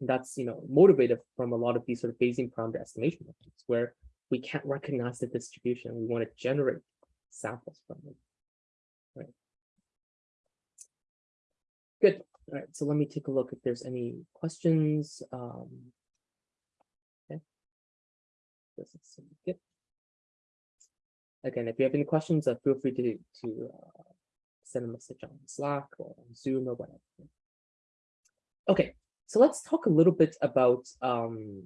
That's you know motivated from a lot of these sort of Bayesian parameter estimation methods where we can't recognize the distribution. We want to generate samples from it. Good. All right. So let me take a look if there's any questions. Um, okay. Doesn't seem good. Again, if you have any questions, uh, feel free to to uh, send a message on Slack or on Zoom or whatever. Okay, so let's talk a little bit about um.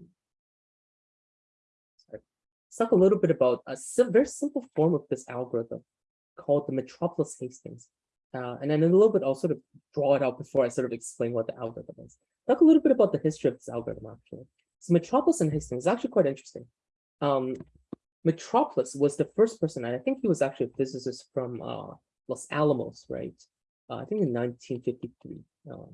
sorry. Let's talk a little bit about a sim- very simple form of this algorithm called the Metropolis Hastings. Uh, and then a little bit, I'll sort of draw it out before I sort of explain what the algorithm is. Talk a little bit about the history of this algorithm, actually. So Metropolis and Hastings is actually quite interesting. Um, Metropolis was the first person, and I think he was actually a physicist from uh, Los Alamos, right? Uh, I think in 1953, um,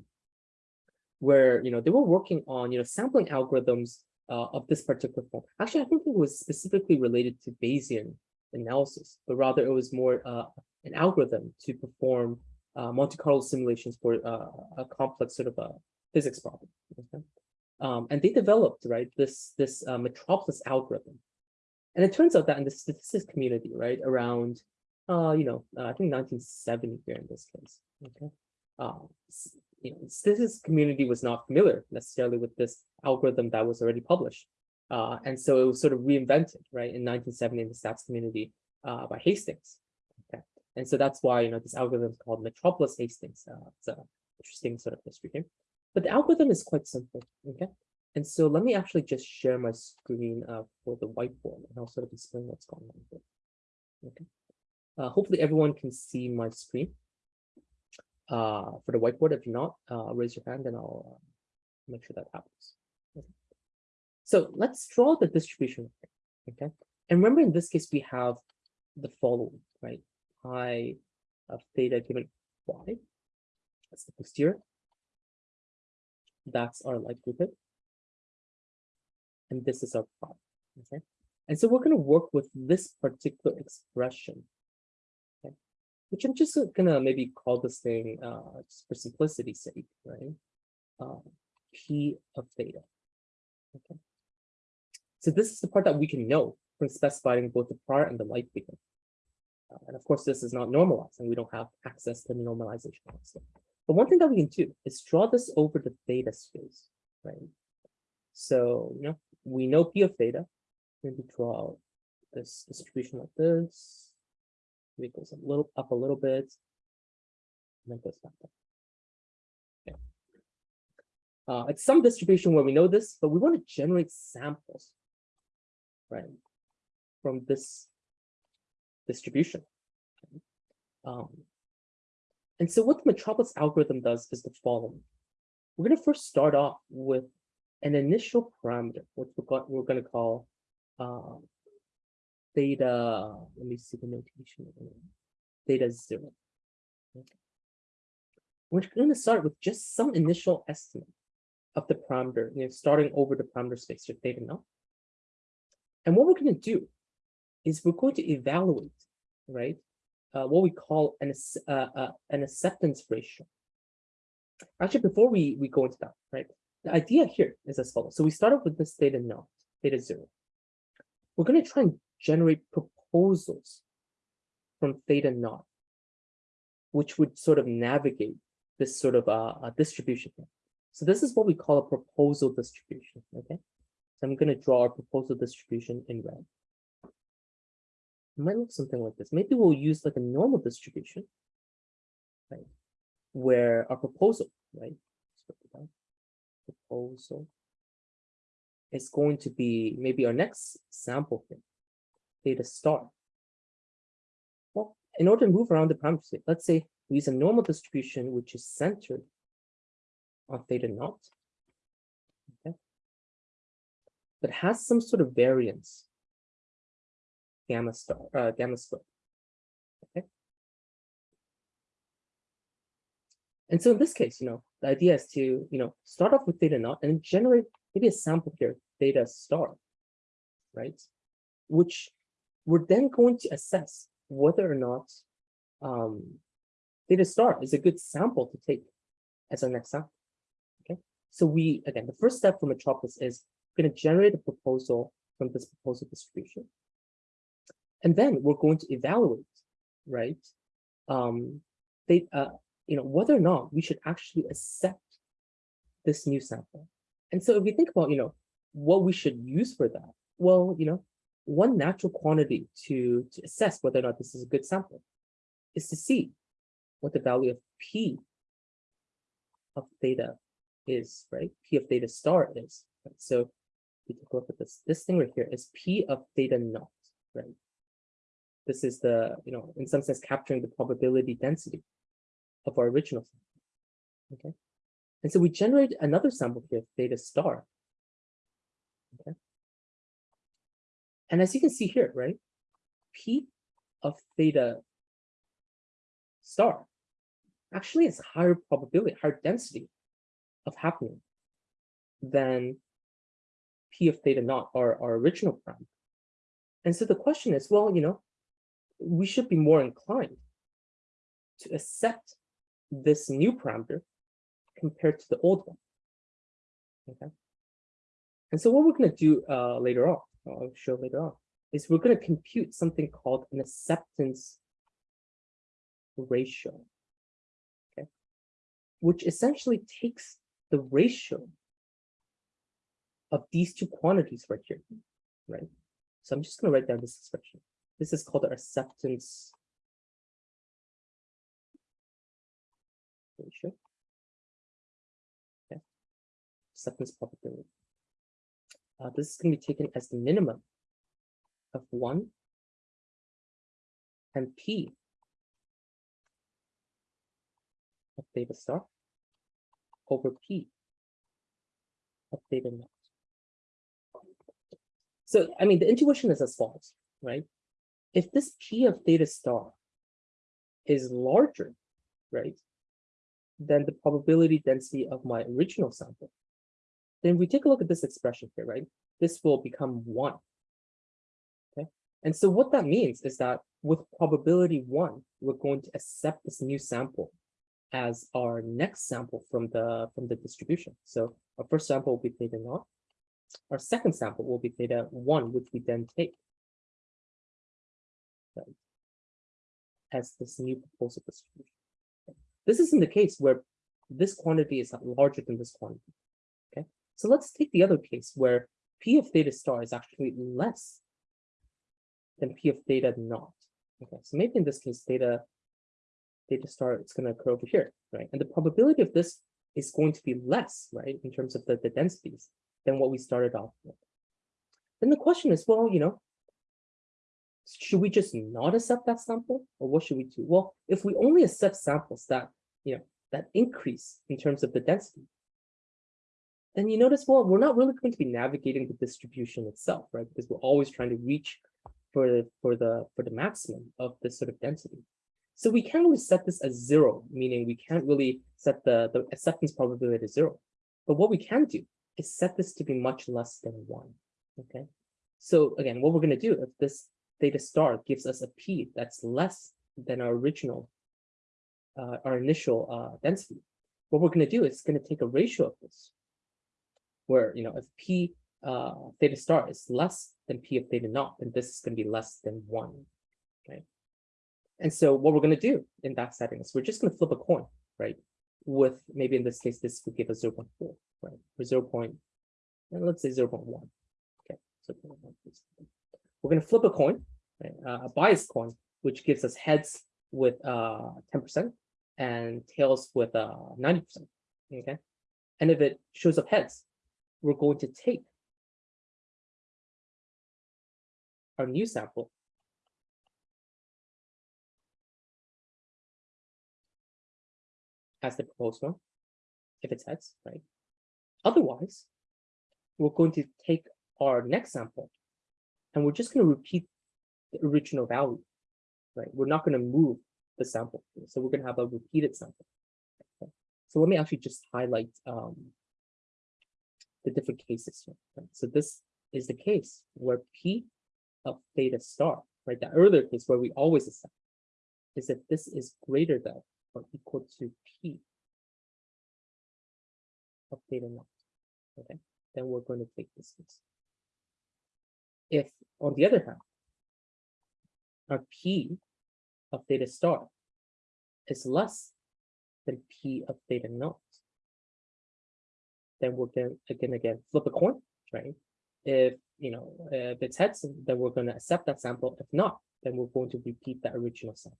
where you know they were working on you know sampling algorithms uh, of this particular form. Actually, I think it was specifically related to Bayesian analysis, but rather it was more uh, an algorithm to perform uh, Monte Carlo simulations for uh, a complex sort of a physics problem. okay? Um, and they developed right this this Metropolis algorithm, and it turns out that in the statistics community, right around uh, you know uh, I think 1970 here in this case, okay, um, s- you know statistics community was not familiar necessarily with this algorithm that was already published. Uh, and so it was sort of reinvented, right, in 1970 in the stats community uh, by Hastings. Okay, and so that's why you know this algorithm is called Metropolis Hastings. Uh, it's a interesting sort of history here, but the algorithm is quite simple. Okay, and so let me actually just share my screen uh, for the whiteboard, and I'll sort of explain what's going on here. Okay, uh, hopefully everyone can see my screen uh, for the whiteboard. If not, uh, raise your hand, and I'll uh, make sure that happens. So let's draw the distribution, okay? And remember, in this case, we have the following, right? Pi of theta given y. That's the posterior. That's our likelihood. And this is our prime, okay? And so we're gonna work with this particular expression. Okay, which I'm just gonna maybe call this thing uh just for simplicity's sake, right? Uh, P of theta. Okay. So this is the part that we can know from specifying both the prior and the likelihood. Uh, and of course, this is not normalized and we don't have access to the normalization. also. But one thing that we can do is draw this over the theta space, right? So, you know, we know P of theta. Maybe draw out this distribution like this. Maybe goes a little up a little bit. And then goes back down. Okay. Uh, it's some distribution where we know this, but we want to generate samples right, from this distribution. Um, and so what the Metropolis algorithm does is the following. We're going to first start off with an initial parameter, which we're, go- we're going to call uh, theta, let me see the notation, theta zero. Okay. We're going to start with just some initial estimate of the parameter, you know, starting over the parameter space, your theta naught. And what we're going to do is we're going to evaluate, right, uh, what we call an, uh, uh, an acceptance ratio. Actually, before we, we go into that, right, the idea here is as follows. So we start off with this theta naught, theta zero. We're going to try and generate proposals from theta naught, which would sort of navigate this sort of uh, uh, distribution. So this is what we call a proposal distribution, okay? So I'm going to draw our proposal distribution in red. It might look something like this. Maybe we'll use like a normal distribution, right? Where our proposal, right? let's write it down. Proposal is going to be maybe our next sample here, theta star. Well, in order to move around the parameter space, let's say we use a normal distribution which is centered on theta naught but has some sort of variance. Gamma star, uh, gamma squared. Okay. And so in this case, you know, the idea is to, you know, start off with theta naught and generate maybe a sample here, theta star, right? Which we're then going to assess whether or not um, theta star is a good sample to take as our next sample. Okay. So we, again, the first step for Metropolis is going to generate a proposal from this proposal distribution. And then we're going to evaluate, right? Um, they, uh, you know, whether or not we should actually accept this new sample. And so if we think about, you know, what we should use for that, well, you know, one natural quantity to, to assess whether or not this is a good sample is to see what the value of P of theta is, right? P of theta star is. right? So if you take a look at this, this thing right here is P of theta naught, right? This is the, you know, in some sense capturing the probability density of our original. sample, Okay. And so we generate another sample here, theta star. Okay. And as you can see here, right? P of theta star actually has higher probability, higher density of happening than P of theta naught, our, our original parameter. And so the question is, well, you know, we should be more inclined to accept this new parameter compared to the old one. Okay. And so what we're going to do uh, later on, I'll show later on, is we're going to compute something called an acceptance ratio. Okay. Which essentially takes the ratio of these two quantities right here, right? So I'm just going to write down this expression. This is called the acceptance ratio. Okay. Acceptance probability. Uh, this is going to be taken as the minimum of one and p of theta star over p of theta naught. So, I mean, the intuition is as follows, right? If this p of theta star is larger, right, than the probability density of my original sample, then we take a look at this expression here, right? This will become one. Okay, and so what that means is that with probability one, we're going to accept this new sample as our next sample from the from the distribution. So our first sample will be theta naught. Our second sample will be theta one, which we then take as this new proposal distribution. This isn't the case where this quantity is larger than this quantity. Okay, so let's take the other case where P of theta star is actually less than P of theta naught. Okay, so maybe in this case, theta theta star is going to occur over here, right? And the probability of this is going to be less, right, in terms of the, the densities than what we started off with. Then the question is, well, you know, should we just not accept that sample or what should we do? Well, if we only accept samples that, you know, that increase in terms of the density, then you notice, well, we're not really going to be navigating the distribution itself, right? Because we're always trying to reach for, the, for the for the maximum of this sort of density. So we can't really set this as zero, meaning we can't really set the, the acceptance probability to zero. But what we can do is set this to be much less than one, okay? So again, what we're gonna do if this theta star gives us a p that's less than our original, uh, our initial uh, density, what we're gonna do is gonna take a ratio of this, where, you know, if p uh, theta star is less than p of theta naught, then this is gonna be less than one, okay? And so what we're going to do in that setting is we're just going to flip a coin, right? With maybe in this case, this would give us 0 0.4, right? Or 0 point, and let's say 0 0.1. Okay, so we're going to flip a coin, right? uh, a biased coin, which gives us heads with uh, 10% uh, and tails with 90%. Uh, okay, and if it shows up heads, we're going to take our new sample as the proposed one, if it's heads, right? Otherwise, we're going to take our next sample and we're just going to repeat the original value, right? We're not going to move the sample. So we're going to have a repeated sample. Okay. So let me actually just highlight um, the different cases here. Right? So this is the case where P of theta star, right? The earlier case where we always accept is that this is greater than or equal to P of theta naught. Okay, then we're going to take this case. If, on the other hand, our P of theta star is less than P of theta naught, then we're going to again again flip a coin, right? If you know if it's heads, then we're going to accept that sample. If not, then we're going to repeat that original sample.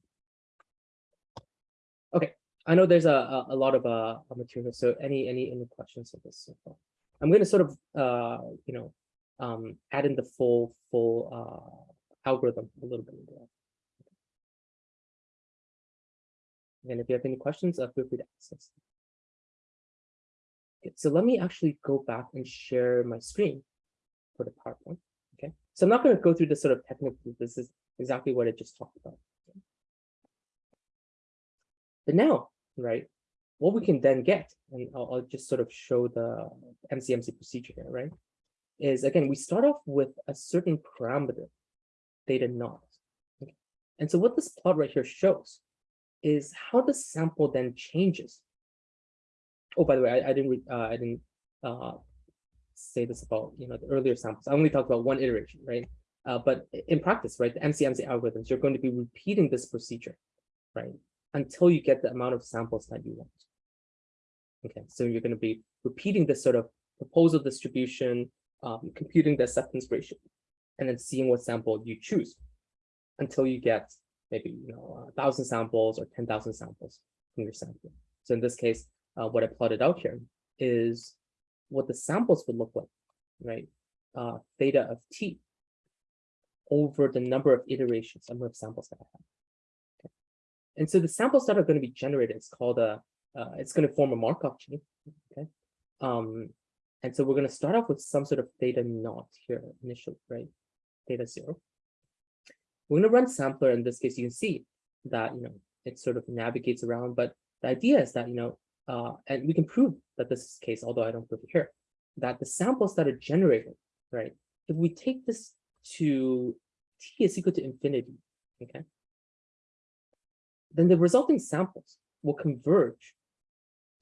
Okay, I know there's a, a, a lot of uh material, so any any any questions of this so far? I'm gonna sort of uh you know um add in the full full uh algorithm a little bit into And if you have any questions, uh, feel free to ask us. Okay, so let me actually go back and share my screen for the PowerPoint. Okay, so I'm not going to go through this sort of technical. This is exactly what I just talked about. But now, right, what we can then get, and I'll, I'll just sort of show the MCMC procedure here, right, is again, we start off with a certain parameter, theta naught. Okay. And so what this plot right here shows is how the sample then changes. Oh, by the way, I, I didn't, uh, I didn't uh, say this about, you know, the earlier samples. I only talked about one iteration, right? Uh, but in practice, right, the MCMC algorithms, you're going to be repeating this procedure, right? Until you get the amount of samples that you want. Okay, so you're going to be repeating this sort of proposal distribution, um, computing the acceptance ratio, and then seeing what sample you choose until you get maybe you know a thousand samples or ten thousand samples from your sample. So in this case, uh, what I plotted out here is what the samples would look like, right? Uh, theta of t over the number of iterations, number of samples that I have. Okay. And so the samples that are going to be generated is called a, uh, it's going to form a Markov chain. Okay. Um, and so we're going to start off with some sort of theta naught here initially, right? Theta zero. We're going to run sampler. In this case, you can see that, you know, it sort of navigates around. But the idea is that, you know, uh, and we can prove that this is the case, although I don't prove it here, that the samples that are generated, right? If we take this to t is equal to infinity, okay? Then the resulting samples will converge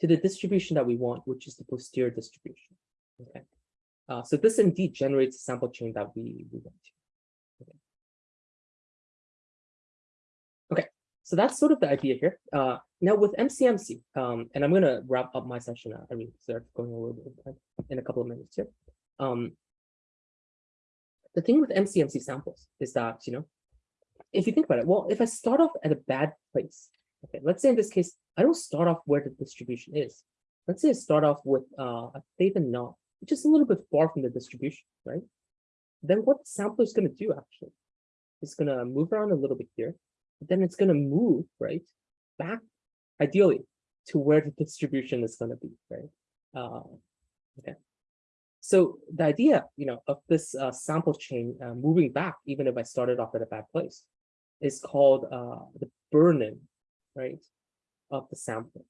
to the distribution that we want, which is the posterior distribution, okay? Uh, so this indeed generates a sample chain that we, we want to. So that's sort of the idea here. Uh, now with MCMC, um, and I'm going to wrap up my session. I mean, start going a little bit of time in a couple of minutes here. Um, the thing with MCMC samples is that, you know, if you think about it, well, if I start off at a bad place, okay, let's say in this case, I don't start off where the distribution is. Let's say I start off with uh, a theta naught, which is a little bit far from the distribution, right? Then what the sampler is going to do actually? It's going to move around a little bit here but then it's going to move right back ideally to where the distribution is going to be right? Uh, okay. So the idea you know of this uh, sample chain uh, moving back even if i started off at a bad place is called uh, the burn-in right of the sample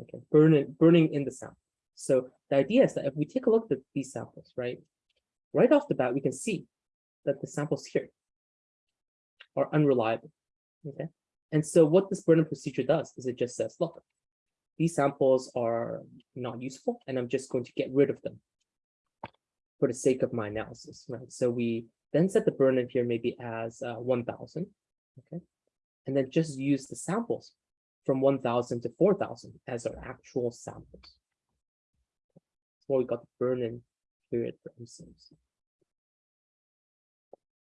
okay? Burning burning in the sample. So the idea is that if we take a look at these samples right right off the bat we can see that the samples here are unreliable Okay. And so what this burn-in procedure does is it just says, look, these samples are not useful, and I'm just going to get rid of them for the sake of my analysis, right? So we then set the burn-in here maybe as uh, 1000, okay? And then just use the samples from 1000 to 4000 as our actual samples. That's why we got the burn-in period for MCMC.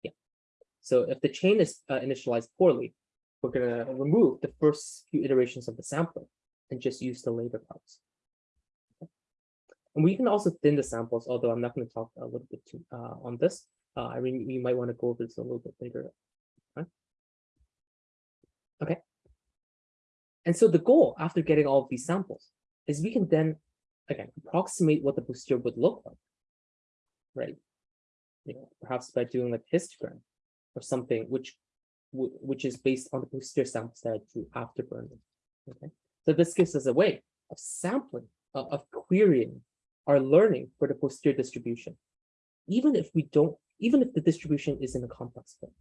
Yeah. So if the chain is uh, initialized poorly, we're going to remove the first few iterations of the sampler and just use the later parts. And we can also thin the samples, although I'm not going to talk a little bit too, uh, on this. Uh, I mean, we might want to go over this a little bit later. Okay. okay. And so the goal after getting all of these samples is we can then, again, approximate what the posterior would look like, right? You know, perhaps by doing like histogram or something, which which is based on the posterior samples that I drew after burn-in. Okay, so this gives us a way of sampling, uh, of querying our learning for the posterior distribution, even if we don't, even if the distribution is in a complex form.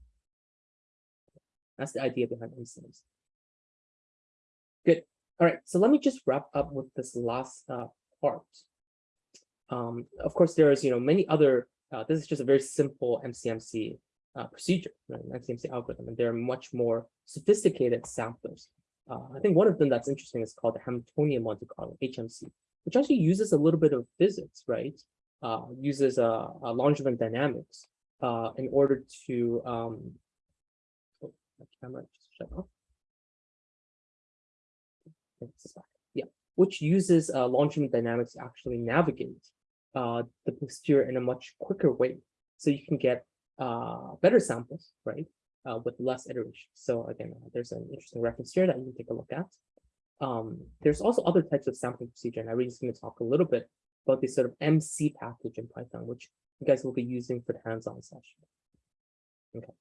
That's the idea behind MCMs. Good. All right, so let me just wrap up with this last uh, part. Um, of course, there is, you know, many other, uh, this is just a very simple MCMC uh, procedure, right, MCMC algorithm, and they're much more sophisticated samplers. Uh, I think one of them that's interesting is called the Hamiltonian Monte Carlo, HMC, which actually uses a little bit of physics, right? Uh, uses a, a Langevin dynamics uh, in order to, um, oh, my camera just shut off. Yeah, which uses uh, longitudinal dynamics to actually navigate uh, the posterior in a much quicker way. So you can get uh, better samples, right? Uh, with less iteration. So again, uh, there's an interesting reference here that you can take a look at. Um, there's also other types of sampling procedure, and I'm just going to talk a little bit about this sort of MC package in Python, which you guys will be using for the hands-on session. Okay.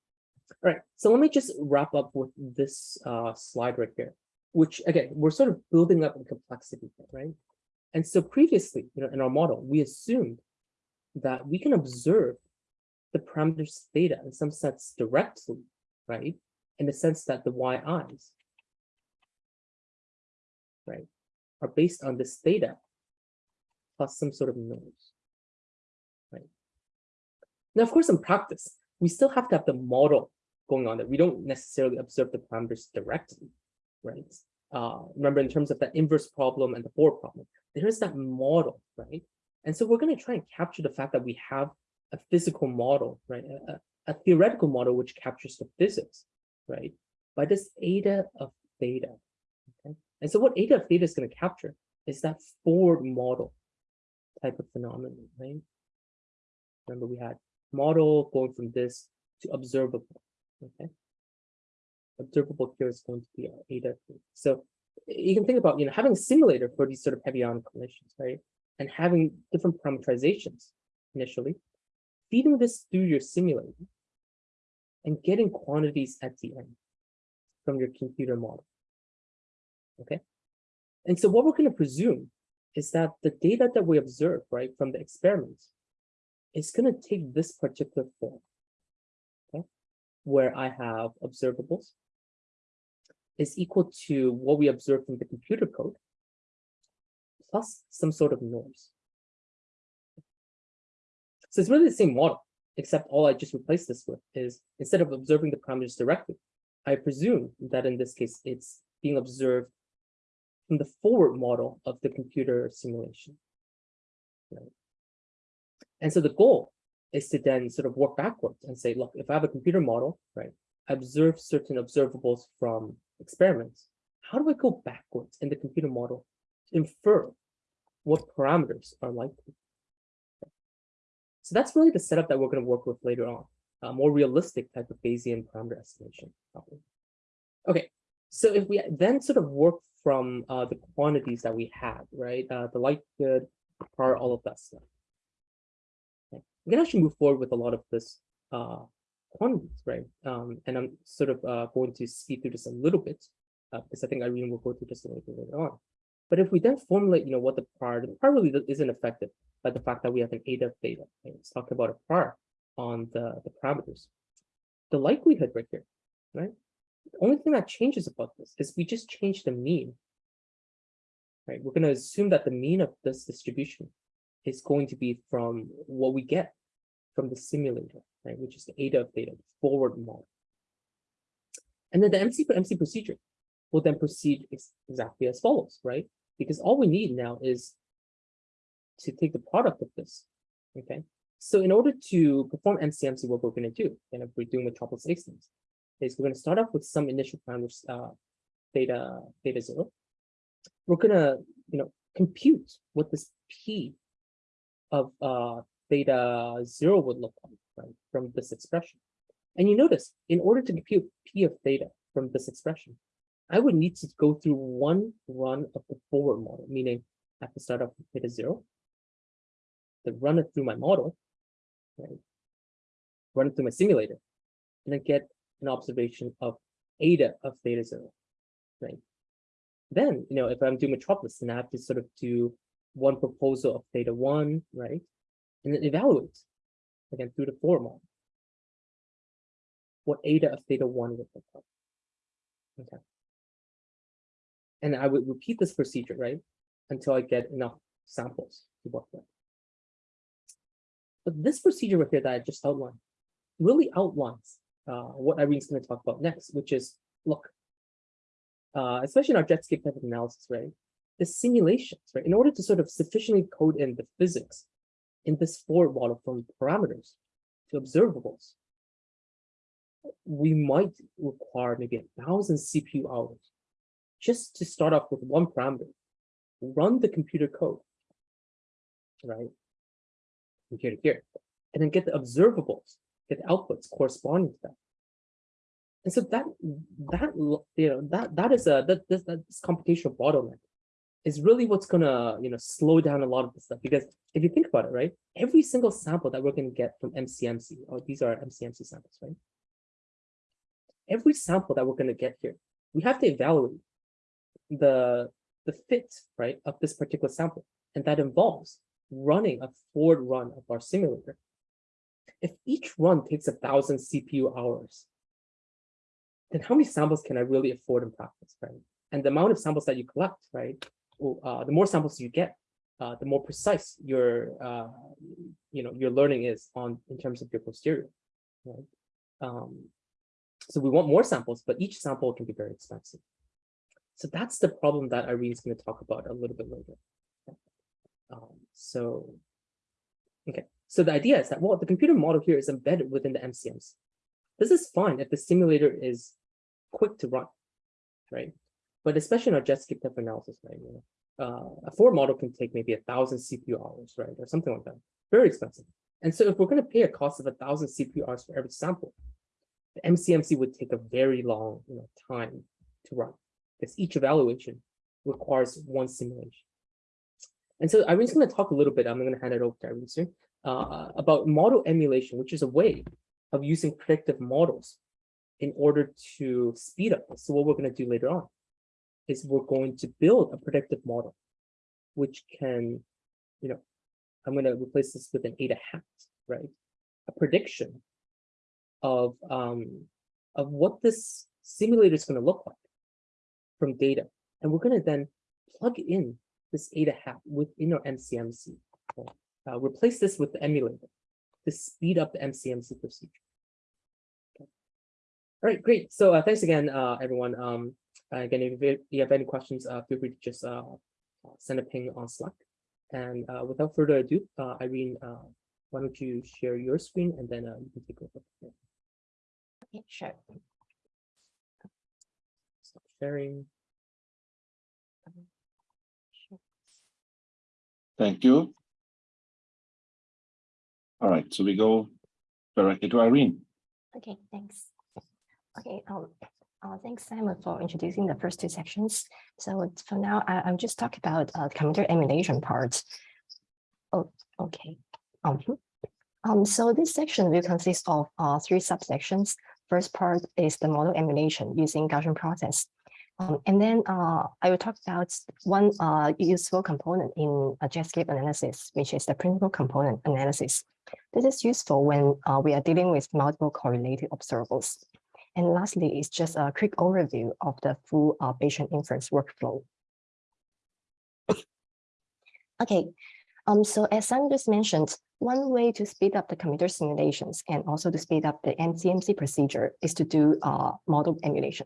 All right, so let me just wrap up with this uh, slide right here, which again, we're sort of building up in complexity, right? And so previously, you know, in our model, we assumed that we can observe the parameters theta in some sense directly, right? In the sense that the yi's, right, are based on this theta plus some sort of noise, right? Now, of course, in practice, we still have to have the model going on that we don't necessarily observe the parameters directly, right? Uh, remember, in terms of that inverse problem and the forward problem, there is that model, right? And so we're going to try and capture the fact that we have a physical model, right? A, a- theoretical model which captures the physics, right? By this eta of theta. Okay. And so what eta of theta is going to capture is that forward model type of phenomenon, right? Remember, we had model going from this to observable. Okay. Observable here is going to be our eta. So you can think about, you know, having a simulator for these sort of heavy ion collisions, right? And having different parameterizations initially, feeding this through your simulator and getting quantities at the end from your computer model. Okay. And so what we're going to presume is that the data that we observe, right, from the experiments is going to take this particular form. Okay. Where I have observables is equal to what we observe from the computer code plus some sort of noise. So it's really the same model, except all I just replaced this with is instead of observing the parameters directly, I presume that in this case, it's being observed from the forward model of the computer simulation. Right? And so the goal is to then sort of work backwards and say, look, if I have a computer model, right, I observe certain observables from experiments, how do I go backwards in the computer model to infer what parameters are likely? So that's really the setup that we're going to work with later on, a more realistic type of Bayesian parameter estimation. Okay, so if we then sort of work from uh, the quantities that we had, right, uh, the likelihood, part, all of that stuff. Okay. We can actually move forward with a lot of this uh, quantities, right? Um, and I'm sort of uh, going to speed through this a little bit uh, because I think Irene will go through this a little bit later on. But if we then formulate, you know, what the par, the par really isn't affected by the fact that we have an eta of theta. Right? Let's talk about a par on the, the parameters. The likelihood right here, right? The only thing that changes about this is we just change the mean. Right? We're going to assume that the mean of this distribution is going to be from what we get from the simulator, right? Which is the eta of theta, the forward model. And then the MC MC procedure will then proceed ex exactly as follows, right? Because all we need now is to take the product of this, okay? So in order to perform MCMC, what we're going to do, and if we're doing Metropolis-Hastings, is we're going to start off with some initial parameters, uh, theta, theta zero. We're going to, you know, compute what this P of uh, theta zero would look like, right, from this expression. And you notice, in order to compute P of theta from this expression, I would need to go through one run of the forward model, meaning have to start with theta zero, then run it through my model, right? Run it through my simulator, and then get an observation of eta of theta zero, right? Then, you know, if I'm doing Metropolis, then I have to sort of do one proposal of theta one, right? And then evaluate again through the forward model what eta of theta one would look like. Okay. And I would repeat this procedure, right? Until I get enough samples to work with. But this procedure right here that I just outlined really outlines uh, what Irene's going to talk about next, which is, look, uh, especially in our Jetscape type of analysis, right? The simulations, right? In order to sort of sufficiently code in the physics in this forward model from parameters to observables, we might require maybe a thousand CPU hours just to start off with one parameter, run the computer code, right? From here to here, and then get the observables, get the outputs corresponding to that. And so that that you know that that is a that this that's computational bottleneck is really what's gonna you know slow down a lot of the stuff because if you think about it, right, every single sample that we're gonna get from MCMC, or these are MCMC samples, right? Every sample that we're gonna get here, we have to evaluate the the fit right of this particular sample, and that involves running a forward run of our simulator. If each run takes a thousand CPU hours, then how many samples can I really afford in practice, right? And the amount of samples that you collect, right? Uh, the more samples you get, uh, the more precise your, uh, you know, your learning is on in terms of your posterior, right? Um, so we want more samples, but each sample can be very expensive. So that's the problem that Irene's going to talk about a little bit later. Um, so, okay, so the idea is that, well, the computer model here is embedded within the MCMs. This is fine if the simulator is quick to run, right? But especially in our Jetscape type analysis, right? You know, uh, a forward model can take maybe a thousand CPU hours, right? Or something like that. Very expensive. And so if we're going to pay a cost of a thousand CPU hours for every sample, the MCMC would take a very long you know, time to run because each evaluation requires one simulation. And so Irene's going to talk a little bit, I'm going to hand it over to Irene soon, uh, about model emulation, which is a way of using predictive models in order to speed up. So what we're going to do later on is we're going to build a predictive model, which can, you know, I'm going to replace this with an eta hat, right? A prediction of um, of what this simulator is going to look like from data. And we're going to then plug in this eta hat within our MCMC. Uh, replace this with the emulator to speed up the MCMC procedure. Okay. All right, great. So uh, thanks again, uh, everyone. Um, again, if you- have any questions, uh, feel free to just uh, send a ping on Slack. And uh, without further ado, uh, Irene, uh, why don't you share your screen and then uh, you can take over. Yeah, sure. Stop sharing. Thank you. All right, so we go directly to Irene. Okay, thanks. Okay, um, uh, thanks Simon for introducing the first two sections. So for now, I, I'll just talk about uh, computer emulation part. Oh, okay. Um, um, so this section will consist of uh, three subsections. First part is the model emulation using Gaussian process. Um, and then uh, I will talk about one uh, useful component in a Jetscape analysis, which is the principal component analysis. This is useful when uh, we are dealing with multiple correlated observables. And lastly, is just a quick overview of the full uh, Bayesian inference workflow. Okay, um, so as Simon just mentioned, one way to speed up the computer simulations and also to speed up the MCMC procedure is to do uh, model emulation.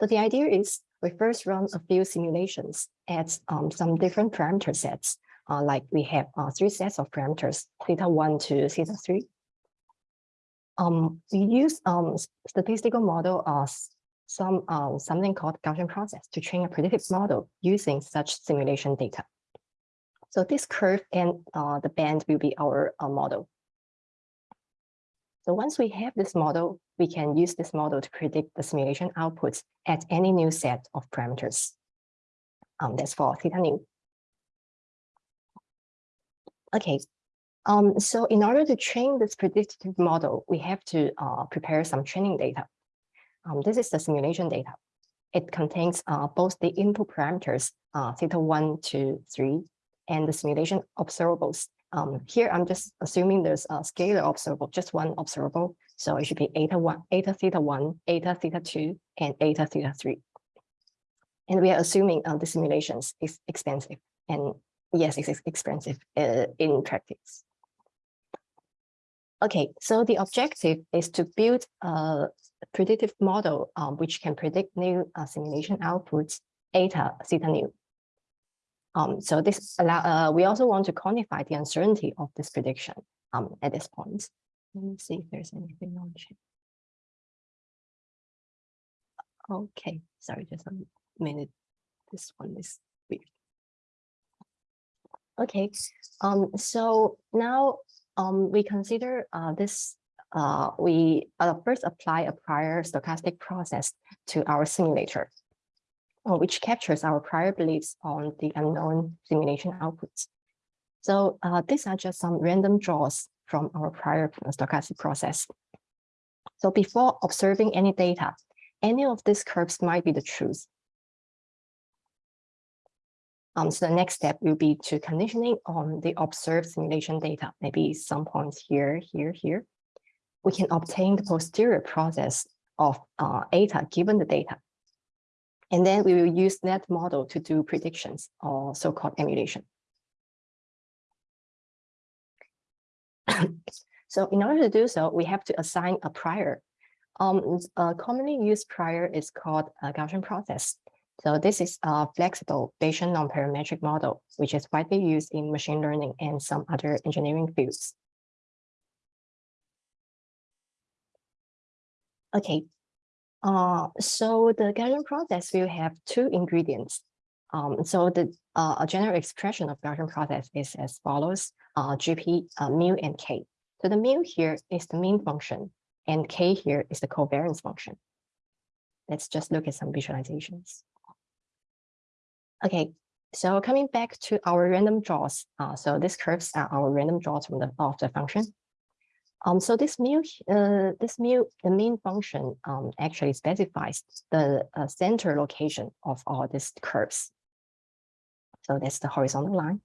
So the idea is we first run a few simulations at um, some different parameter sets uh, like we have uh, three sets of parameters, theta one to theta three. Um, we use um, statistical model as some uh, something called Gaussian process to train a predictive model using such simulation data. So this curve and uh, the band will be our uh, model. So once we have this model, we can use this model to predict the simulation outputs at any new set of parameters. Um, that's for theta new. Okay, um, so in order to train this predictive model, we have to uh, prepare some training data. Um, this is the simulation data. It contains uh, both the input parameters, uh, theta one to three, and the simulation observables. Um, here, I'm just assuming there's a scalar observable, just one observable. So it should be eta one, eta theta one, eta theta two, and eta theta three. And we are assuming uh, the simulations is expensive and yes, it's expensive uh, in practice. Okay, so the objective is to build a predictive model um, which can predict new uh, simulation outputs eta theta new. Um, so this allow uh, we also want to quantify the uncertainty of this prediction um, at this point. Let me see if there's anything on chat. Okay, sorry, just a minute. This one is weird. Okay, um, so now, um, we consider, uh, this, uh, we, uh, first apply a prior stochastic process to our simulator, uh, which captures our prior beliefs on the unknown simulation outputs. So, uh, these are just some random draws from our prior stochastic process. So before observing any data, any of these curves might be the truth. Um, so the next step will be to conditioning on the observed simulation data, maybe some points here, here, here. We can obtain the posterior process of uh, eta given the data. And then we will use that model to do predictions or so-called emulation. So in order to do so, we have to assign a prior. Um, a commonly used prior is called a Gaussian process. So this is a flexible Bayesian non-parametric model, which is widely used in machine learning and some other engineering fields. Okay, uh, so the Gaussian process will have two ingredients. Um, so the uh, general expression of Gaussian process is as follows: uh, GP, uh, mu, and k. So the mu here is the mean function and k here is the covariance function. Let's just look at some visualizations. Okay, so coming back to our random draws. Uh, so these curves are our random draws from the of the function. Um, so this mu, uh, this mu, the mean function um, actually specifies the uh, center location of all these curves. So that's the horizontal line.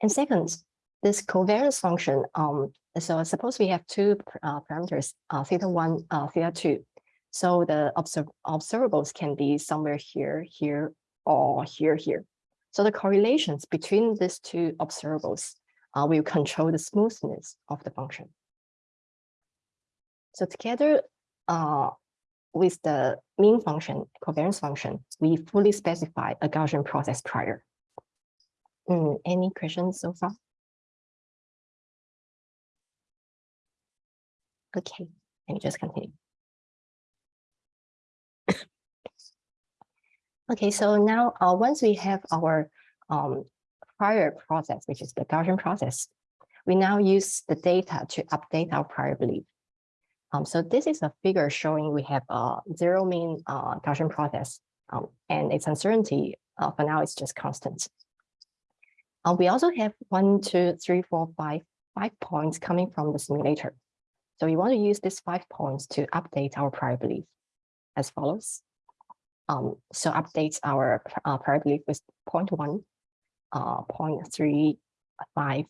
And second, this covariance function, um, so suppose we have two uh, parameters, uh, theta one, uh, theta two. So the observ observables can be somewhere here, here, or here, here. So the correlations between these two observables uh, will control the smoothness of the function. So together uh, with the mean function, covariance function, we fully specify a Gaussian process prior. Mm, any questions so far? Okay, let me just continue. okay, so now uh, once we have our um, prior process, which is the Gaussian process, we now use the data to update our prior belief. Um, so this is a figure showing we have a zero mean uh, Gaussian process um, and its uncertainty uh, for now it's just constant. Uh, we also have one, two, three, four, five, five points coming from the simulator. So we want to use these five points to update our prior belief as follows. Um, so updates our uh, prior belief with point one, uh, point three, five,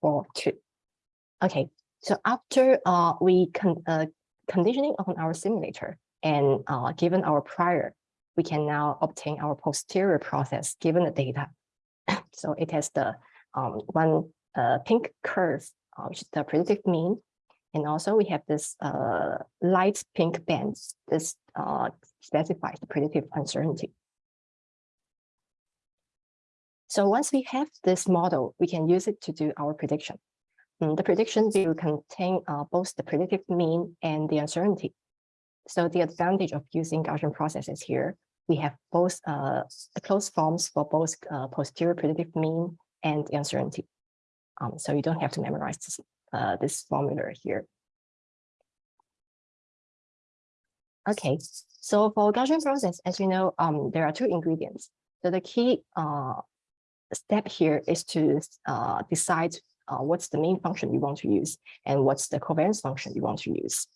four, two. Okay, so after uh, we con uh, conditioning on our simulator and uh, given our prior, we can now obtain our posterior process given the data. so it has the um, one uh, pink curve, uh, which is the predictive mean, and also we have this uh, light pink band. This uh, specifies the predictive uncertainty. So once we have this model, we can use it to do our prediction. Mm, the prediction will contain uh, both the predictive mean and the uncertainty. So the advantage of using Gaussian processes here, we have both uh, the closed forms for both uh, posterior predictive mean and uncertainty. Um, so you don't have to memorize this uh, this formula here. Okay, so for Gaussian process, as you know, um, there are two ingredients. So the key uh, step here is to uh, decide uh, what's the mean function you want to use and what's the covariance function you want to use.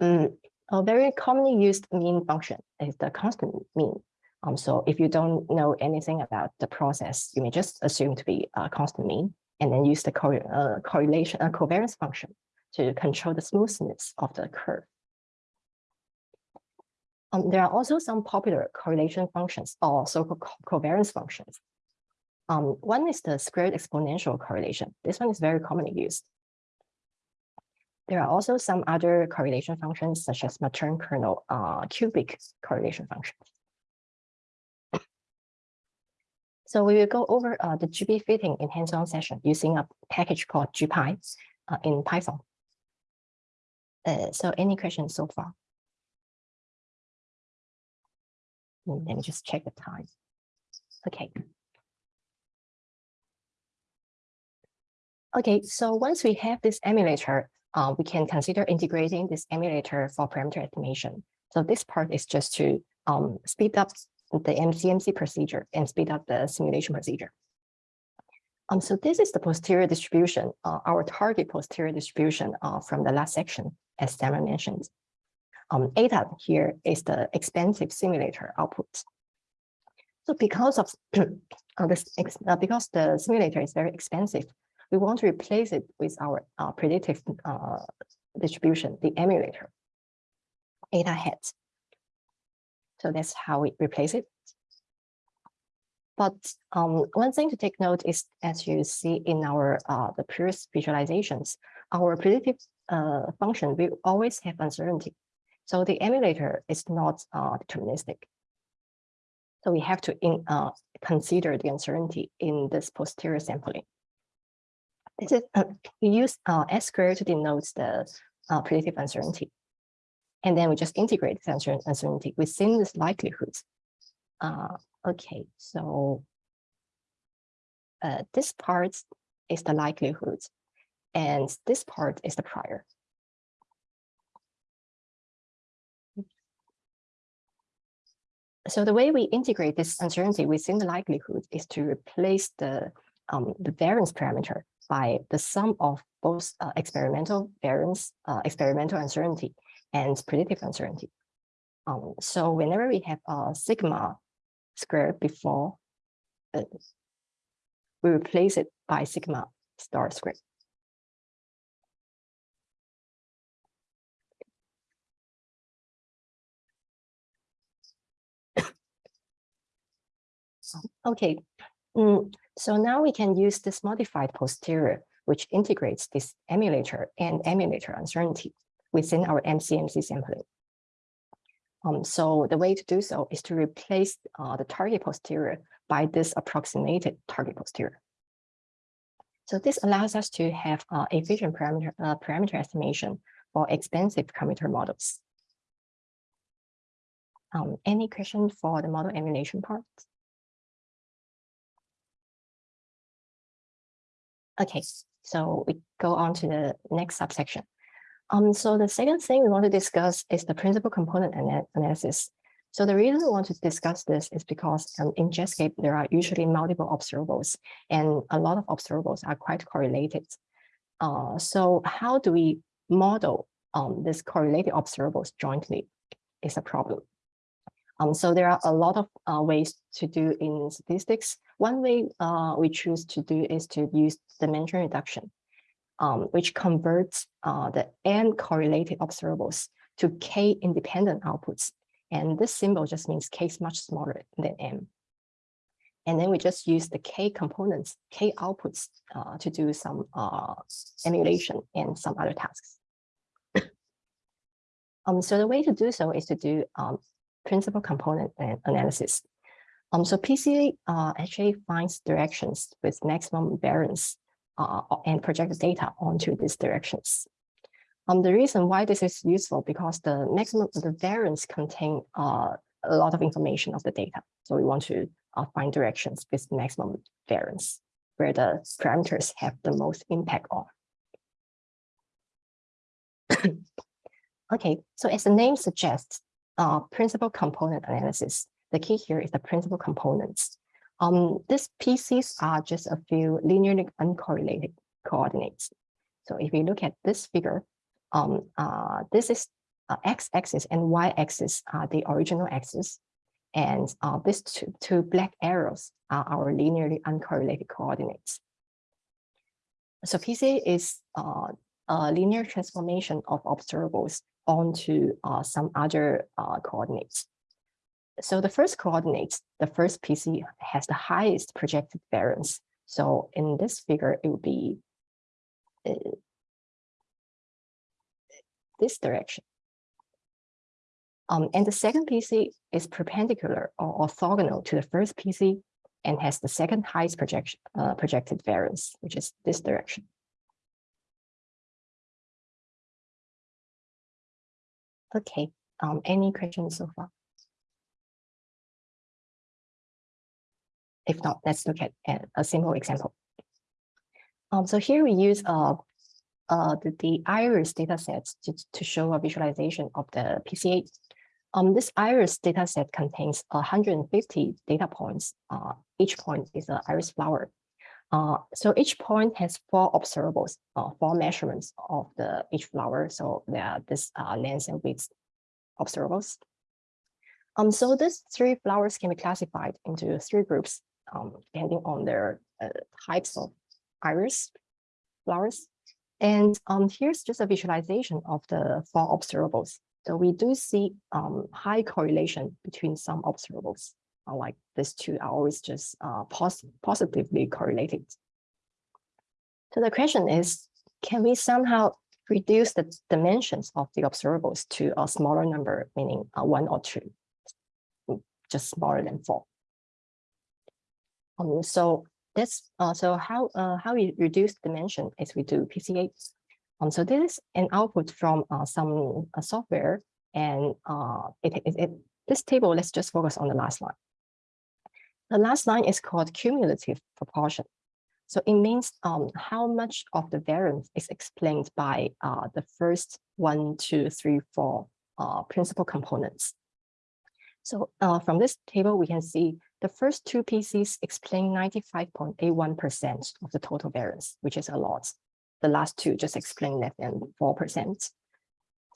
Um, a very commonly used mean function is the constant mean. Um, so if you don't know anything about the process, you may just assume to be a constant mean and then use the co uh, correlation uh, covariance function to control the smoothness of the curve. Um, there are also some popular correlation functions or so-called co covariance functions. Um, one is the squared exponential correlation. This one is very commonly used. There are also some other correlation functions such as Matern kernel uh, cubic correlation functions. So we will go over uh, the GP fitting in hands-on session using a package called GPy uh, in Python. Uh, so any questions so far? Let me just check the time. Okay. Okay, so once we have this emulator, uh, we can consider integrating this emulator for parameter estimation. So this part is just to um, speed up the MCMC procedure and speed up the simulation procedure. Um, so this is the posterior distribution, uh, our target posterior distribution uh, from the last section, as Sarah mentioned. Um, eta here is the expensive simulator output. So because of uh, this, uh, because the simulator is very expensive, we want to replace it with our uh, predictive uh, distribution, the emulator, eta heads. So that's how we replace it. But um, one thing to take note is, as you see in our uh, the previous visualizations, our predictive uh, function will always have uncertainty. So the emulator is not uh, deterministic. So we have to in, uh, consider the uncertainty in this posterior sampling. This is uh, we use uh, S squared to denote the uh, predictive uncertainty. And then we just integrate the uncertainty within this likelihood. Uh, okay, so this part is the likelihood, and this part is the prior. So the way we integrate this uncertainty within the likelihood is to replace the um, the variance parameter by the sum of both uh, experimental variance, uh, experimental uncertainty, and predictive uncertainty. Um, so whenever we have a sigma squared before, uh, we replace it by sigma star squared. Okay, mm, so now we can use this modified posterior, which integrates this emulator and emulator uncertainty within our MCMC sampling. Um, so the way to do so is to replace uh, the target posterior by this approximated target posterior. So this allows us to have uh, efficient parameter, uh, parameter estimation for expensive computer models. Um, any question for the model emulation part? Okay, so we go on to the next subsection. Um, so the second thing we want to discuss is the principal component ana- analysis. So the reason we want to discuss this is because um, in Jetscape, there are usually multiple observables and a lot of observables are quite correlated. Uh, so how do we model um, this correlated observables jointly is a problem. Um, so there are a lot of uh, ways to do in statistics. One way uh, we choose to do is to use dimension reduction, um, which converts uh, the n correlated observables to k independent outputs. And this symbol just means k is much smaller than m. And then we just use the k components, k outputs uh, to do some uh, emulation and some other tasks. um, so the way to do so is to do um, principal component analysis. Um, so PCA uh, actually finds directions with maximum variance uh, and project the data onto these directions. Um, the reason why this is useful because the maximum the variance contain uh, a lot of information of the data. So we want to uh, find directions with maximum variance where the parameters have the most impact on. okay, so as the name suggests, uh, principal component analysis. The key here is the principal components. Um, these PCs are just a few linearly uncorrelated coordinates. So if we look at this figure, um, uh, this is uh, x-axis and y-axis are the original axis. And uh, these two, two black arrows are our linearly uncorrelated coordinates. So PCA is uh, a linear transformation of observables onto uh, some other uh, coordinates. So the first coordinate, the first PC has the highest projected variance. So in this figure, it would be uh, this direction. Um, and the second PC is perpendicular or orthogonal to the first PC and has the second highest projection, uh, projected variance, which is this direction. Okay, um, any questions so far? If not, let's look at a- simple example. Um, so here we use uh, uh, the, the iris data sets to, to show a visualization of the PCA. Um, this iris data set contains 150 data points. Uh, each point is an iris flower. Uh, so each point has four observables, uh, four measurements of the each flower. So there are this uh, length and width observables. Um, so these three flowers can be classified into three groups, um, depending on their uh, types of iris flowers. And um, here's just a visualization of the four observables. So we do see um, high correlation between some observables, uh, like these two are always just uh, pos positively correlated. So the question is, can we somehow reduce the dimensions of the observables to a smaller number, meaning uh, one or two, mm, just smaller than four? Um, so that's uh, so how uh, how we reduce dimension is we do PCA. Um, so this is an output from uh, some uh, software, and uh, it, it, it this table. Let's just focus on the last line. The last line is called cumulative proportion. So it means um, how much of the variance is explained by uh, the first one, two, three, four uh, principal components. So uh, from this table, we can see the first two PCs explain 95.81% of the total variance, which is a lot. The last two just explain less than 4%.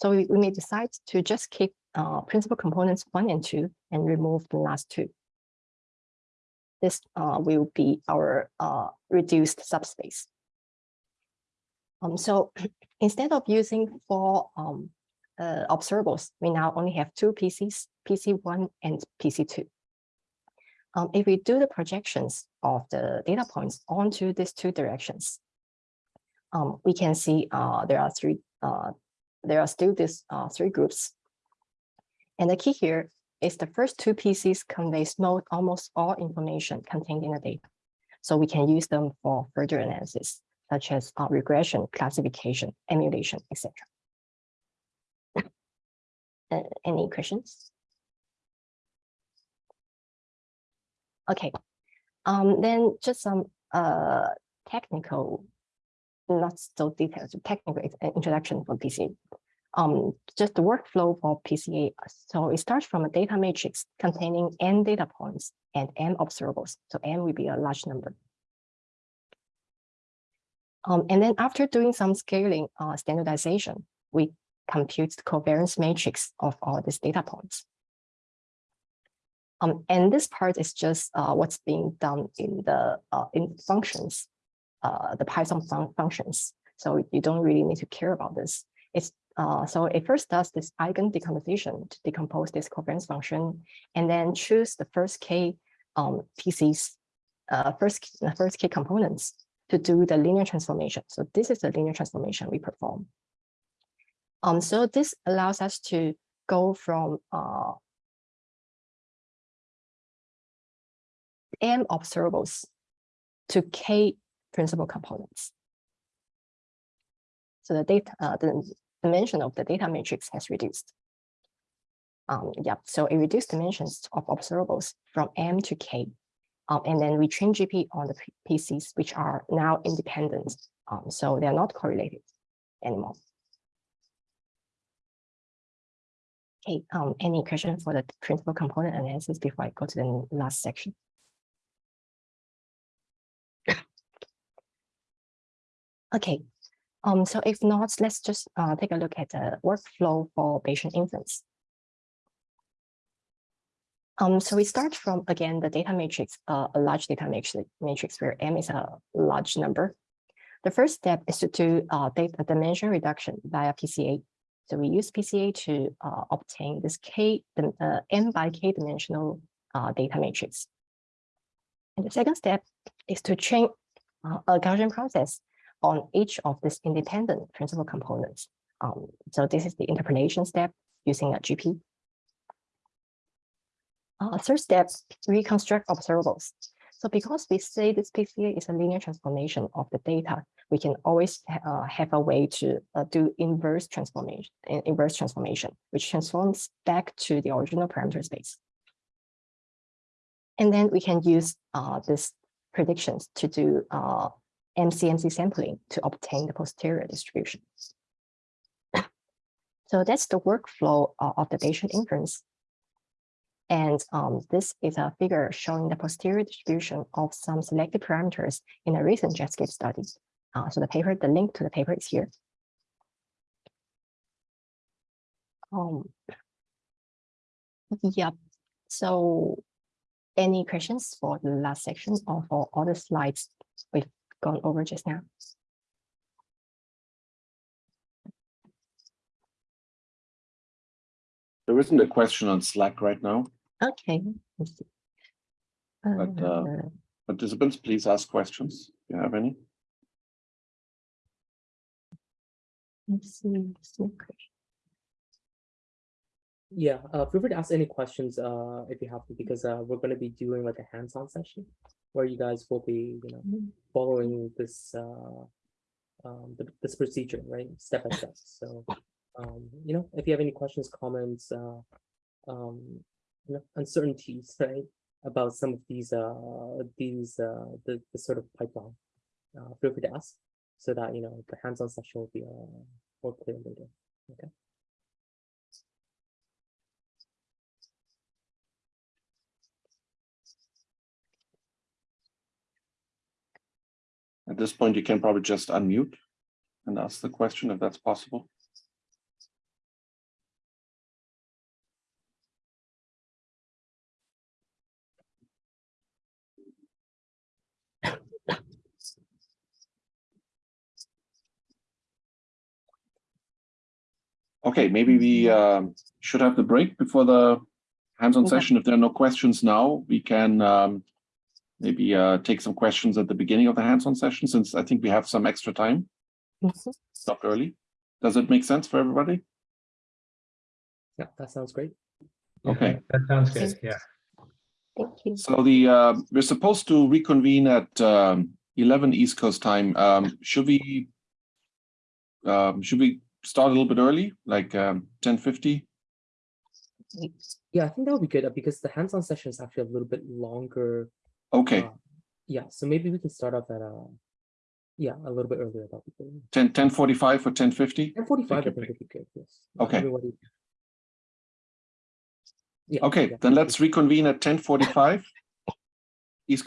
So we, we may decide to just keep uh, principal components one and two and remove the last two. This uh, will be our uh, reduced subspace. Um, so instead of using four um, uh, observables, we now only have two PCs, PC1 and PC2. Um, if we do the projections of the data points onto these two directions, um, we can see uh, there are three, uh, there are still these uh, three groups. And the key here is the first two PCs conveys most, almost all information contained in the data. So we can use them for further analysis, such as uh, regression, classification, emulation, etc. Any questions? Okay, um, then just some uh, technical, not so detailed, technical introduction for PCA. Um, just the workflow for PCA. So it starts from a data matrix containing n data points and n observables. So n will be a large number. Um, and then after doing some scaling uh, standardization, we compute the covariance matrix of all these data points. Um, and this part is just uh, what's being done in the uh, in functions, uh, the Python fun functions. So you don't really need to care about this. It's uh, so it first does this eigen decomposition to decompose this covariance function, and then choose the first k um, PCs, uh, first the first k components to do the linear transformation. So this is the linear transformation we perform. Um, so this allows us to go from m observables to k principal components. So the data, uh, the dimension of the data matrix has reduced. Um, yeah, so it reduced dimensions of observables from m to k. Um, and then we train GP on the PCs, which are now independent. Um, so they're not correlated anymore. Okay, um, any question for the principal component analysis before I go to the last section? Okay, um, so if not, let's just uh, take a look at the workflow for Bayesian inference. Um, so we start from, again, the data matrix, uh, a large data matrix, where M is a large number. The first step is to do uh, data dimension reduction via PCA. So we use PCA to uh, obtain this K, uh, M by K dimensional uh, data matrix. And the second step is to train uh, a Gaussian process on each of these independent principal components. Um, so this is the interpolation step using a GP. Uh, third step, reconstruct observables. So because we say this PCA is a linear transformation of the data, we can always uh, have a way to uh, do inverse transformation, inverse transformation, which transforms back to the original parameter space. And then we can use uh, this predictions to do MCMC sampling to obtain the posterior distribution. So that's the workflow of the Bayesian inference. And um, this is a figure showing the posterior distribution of some selected parameters in a recent Jetscape study. Uh, so the paper, the link to the paper is here. Um, yep. So any questions for the last section or for all the slides we've gone over just now? There isn't a question on Slack right now. Okay. see. But, uh, Uh, Participants, please ask questions. if you have any? let's see. Yeah, uh, feel free to ask any questions, uh, if you have to, because, uh, we're gonna be doing like a hands-on session. Where you guys will be, you know, Mm. following this, uh, um, th- this procedure, right, step by step, so. Um, you know, if you have any questions, comments, uh, um, you know, uncertainties, right? About some of these, uh, these, uh, the, the sort of pipeline. Uh, feel free to ask, so that, you know, the hands-on session will be, uh, more clear later, okay? At this point, you can probably just unmute and ask the question if that's possible. Okay, maybe we um, should have the break before the hands-on Okay. session. If there are no questions now, we can um, maybe uh, take some questions at the beginning of the hands-on session, since I think we have some extra time, Mhm. stop early. Does it make sense for everybody? Yeah, that sounds great. Yeah, Okay. That sounds good, yeah. Thank you. So the, uh, we're supposed to reconvene at um, 11 East Coast time. Um, Should we um, should we start a little bit early, like um, 10:50? Yeah, I think that would be good uh, because the hands-on session is actually a little bit longer. Okay, uh, Yeah, so maybe we can start off at uh yeah, a little bit earlier. That'd be good. 10, 10:45 or 10:50? Ten forty-five, I you, would be good, yes. Okay. everybody- Yeah. Okay, yeah, then let's reconvene at 10:45.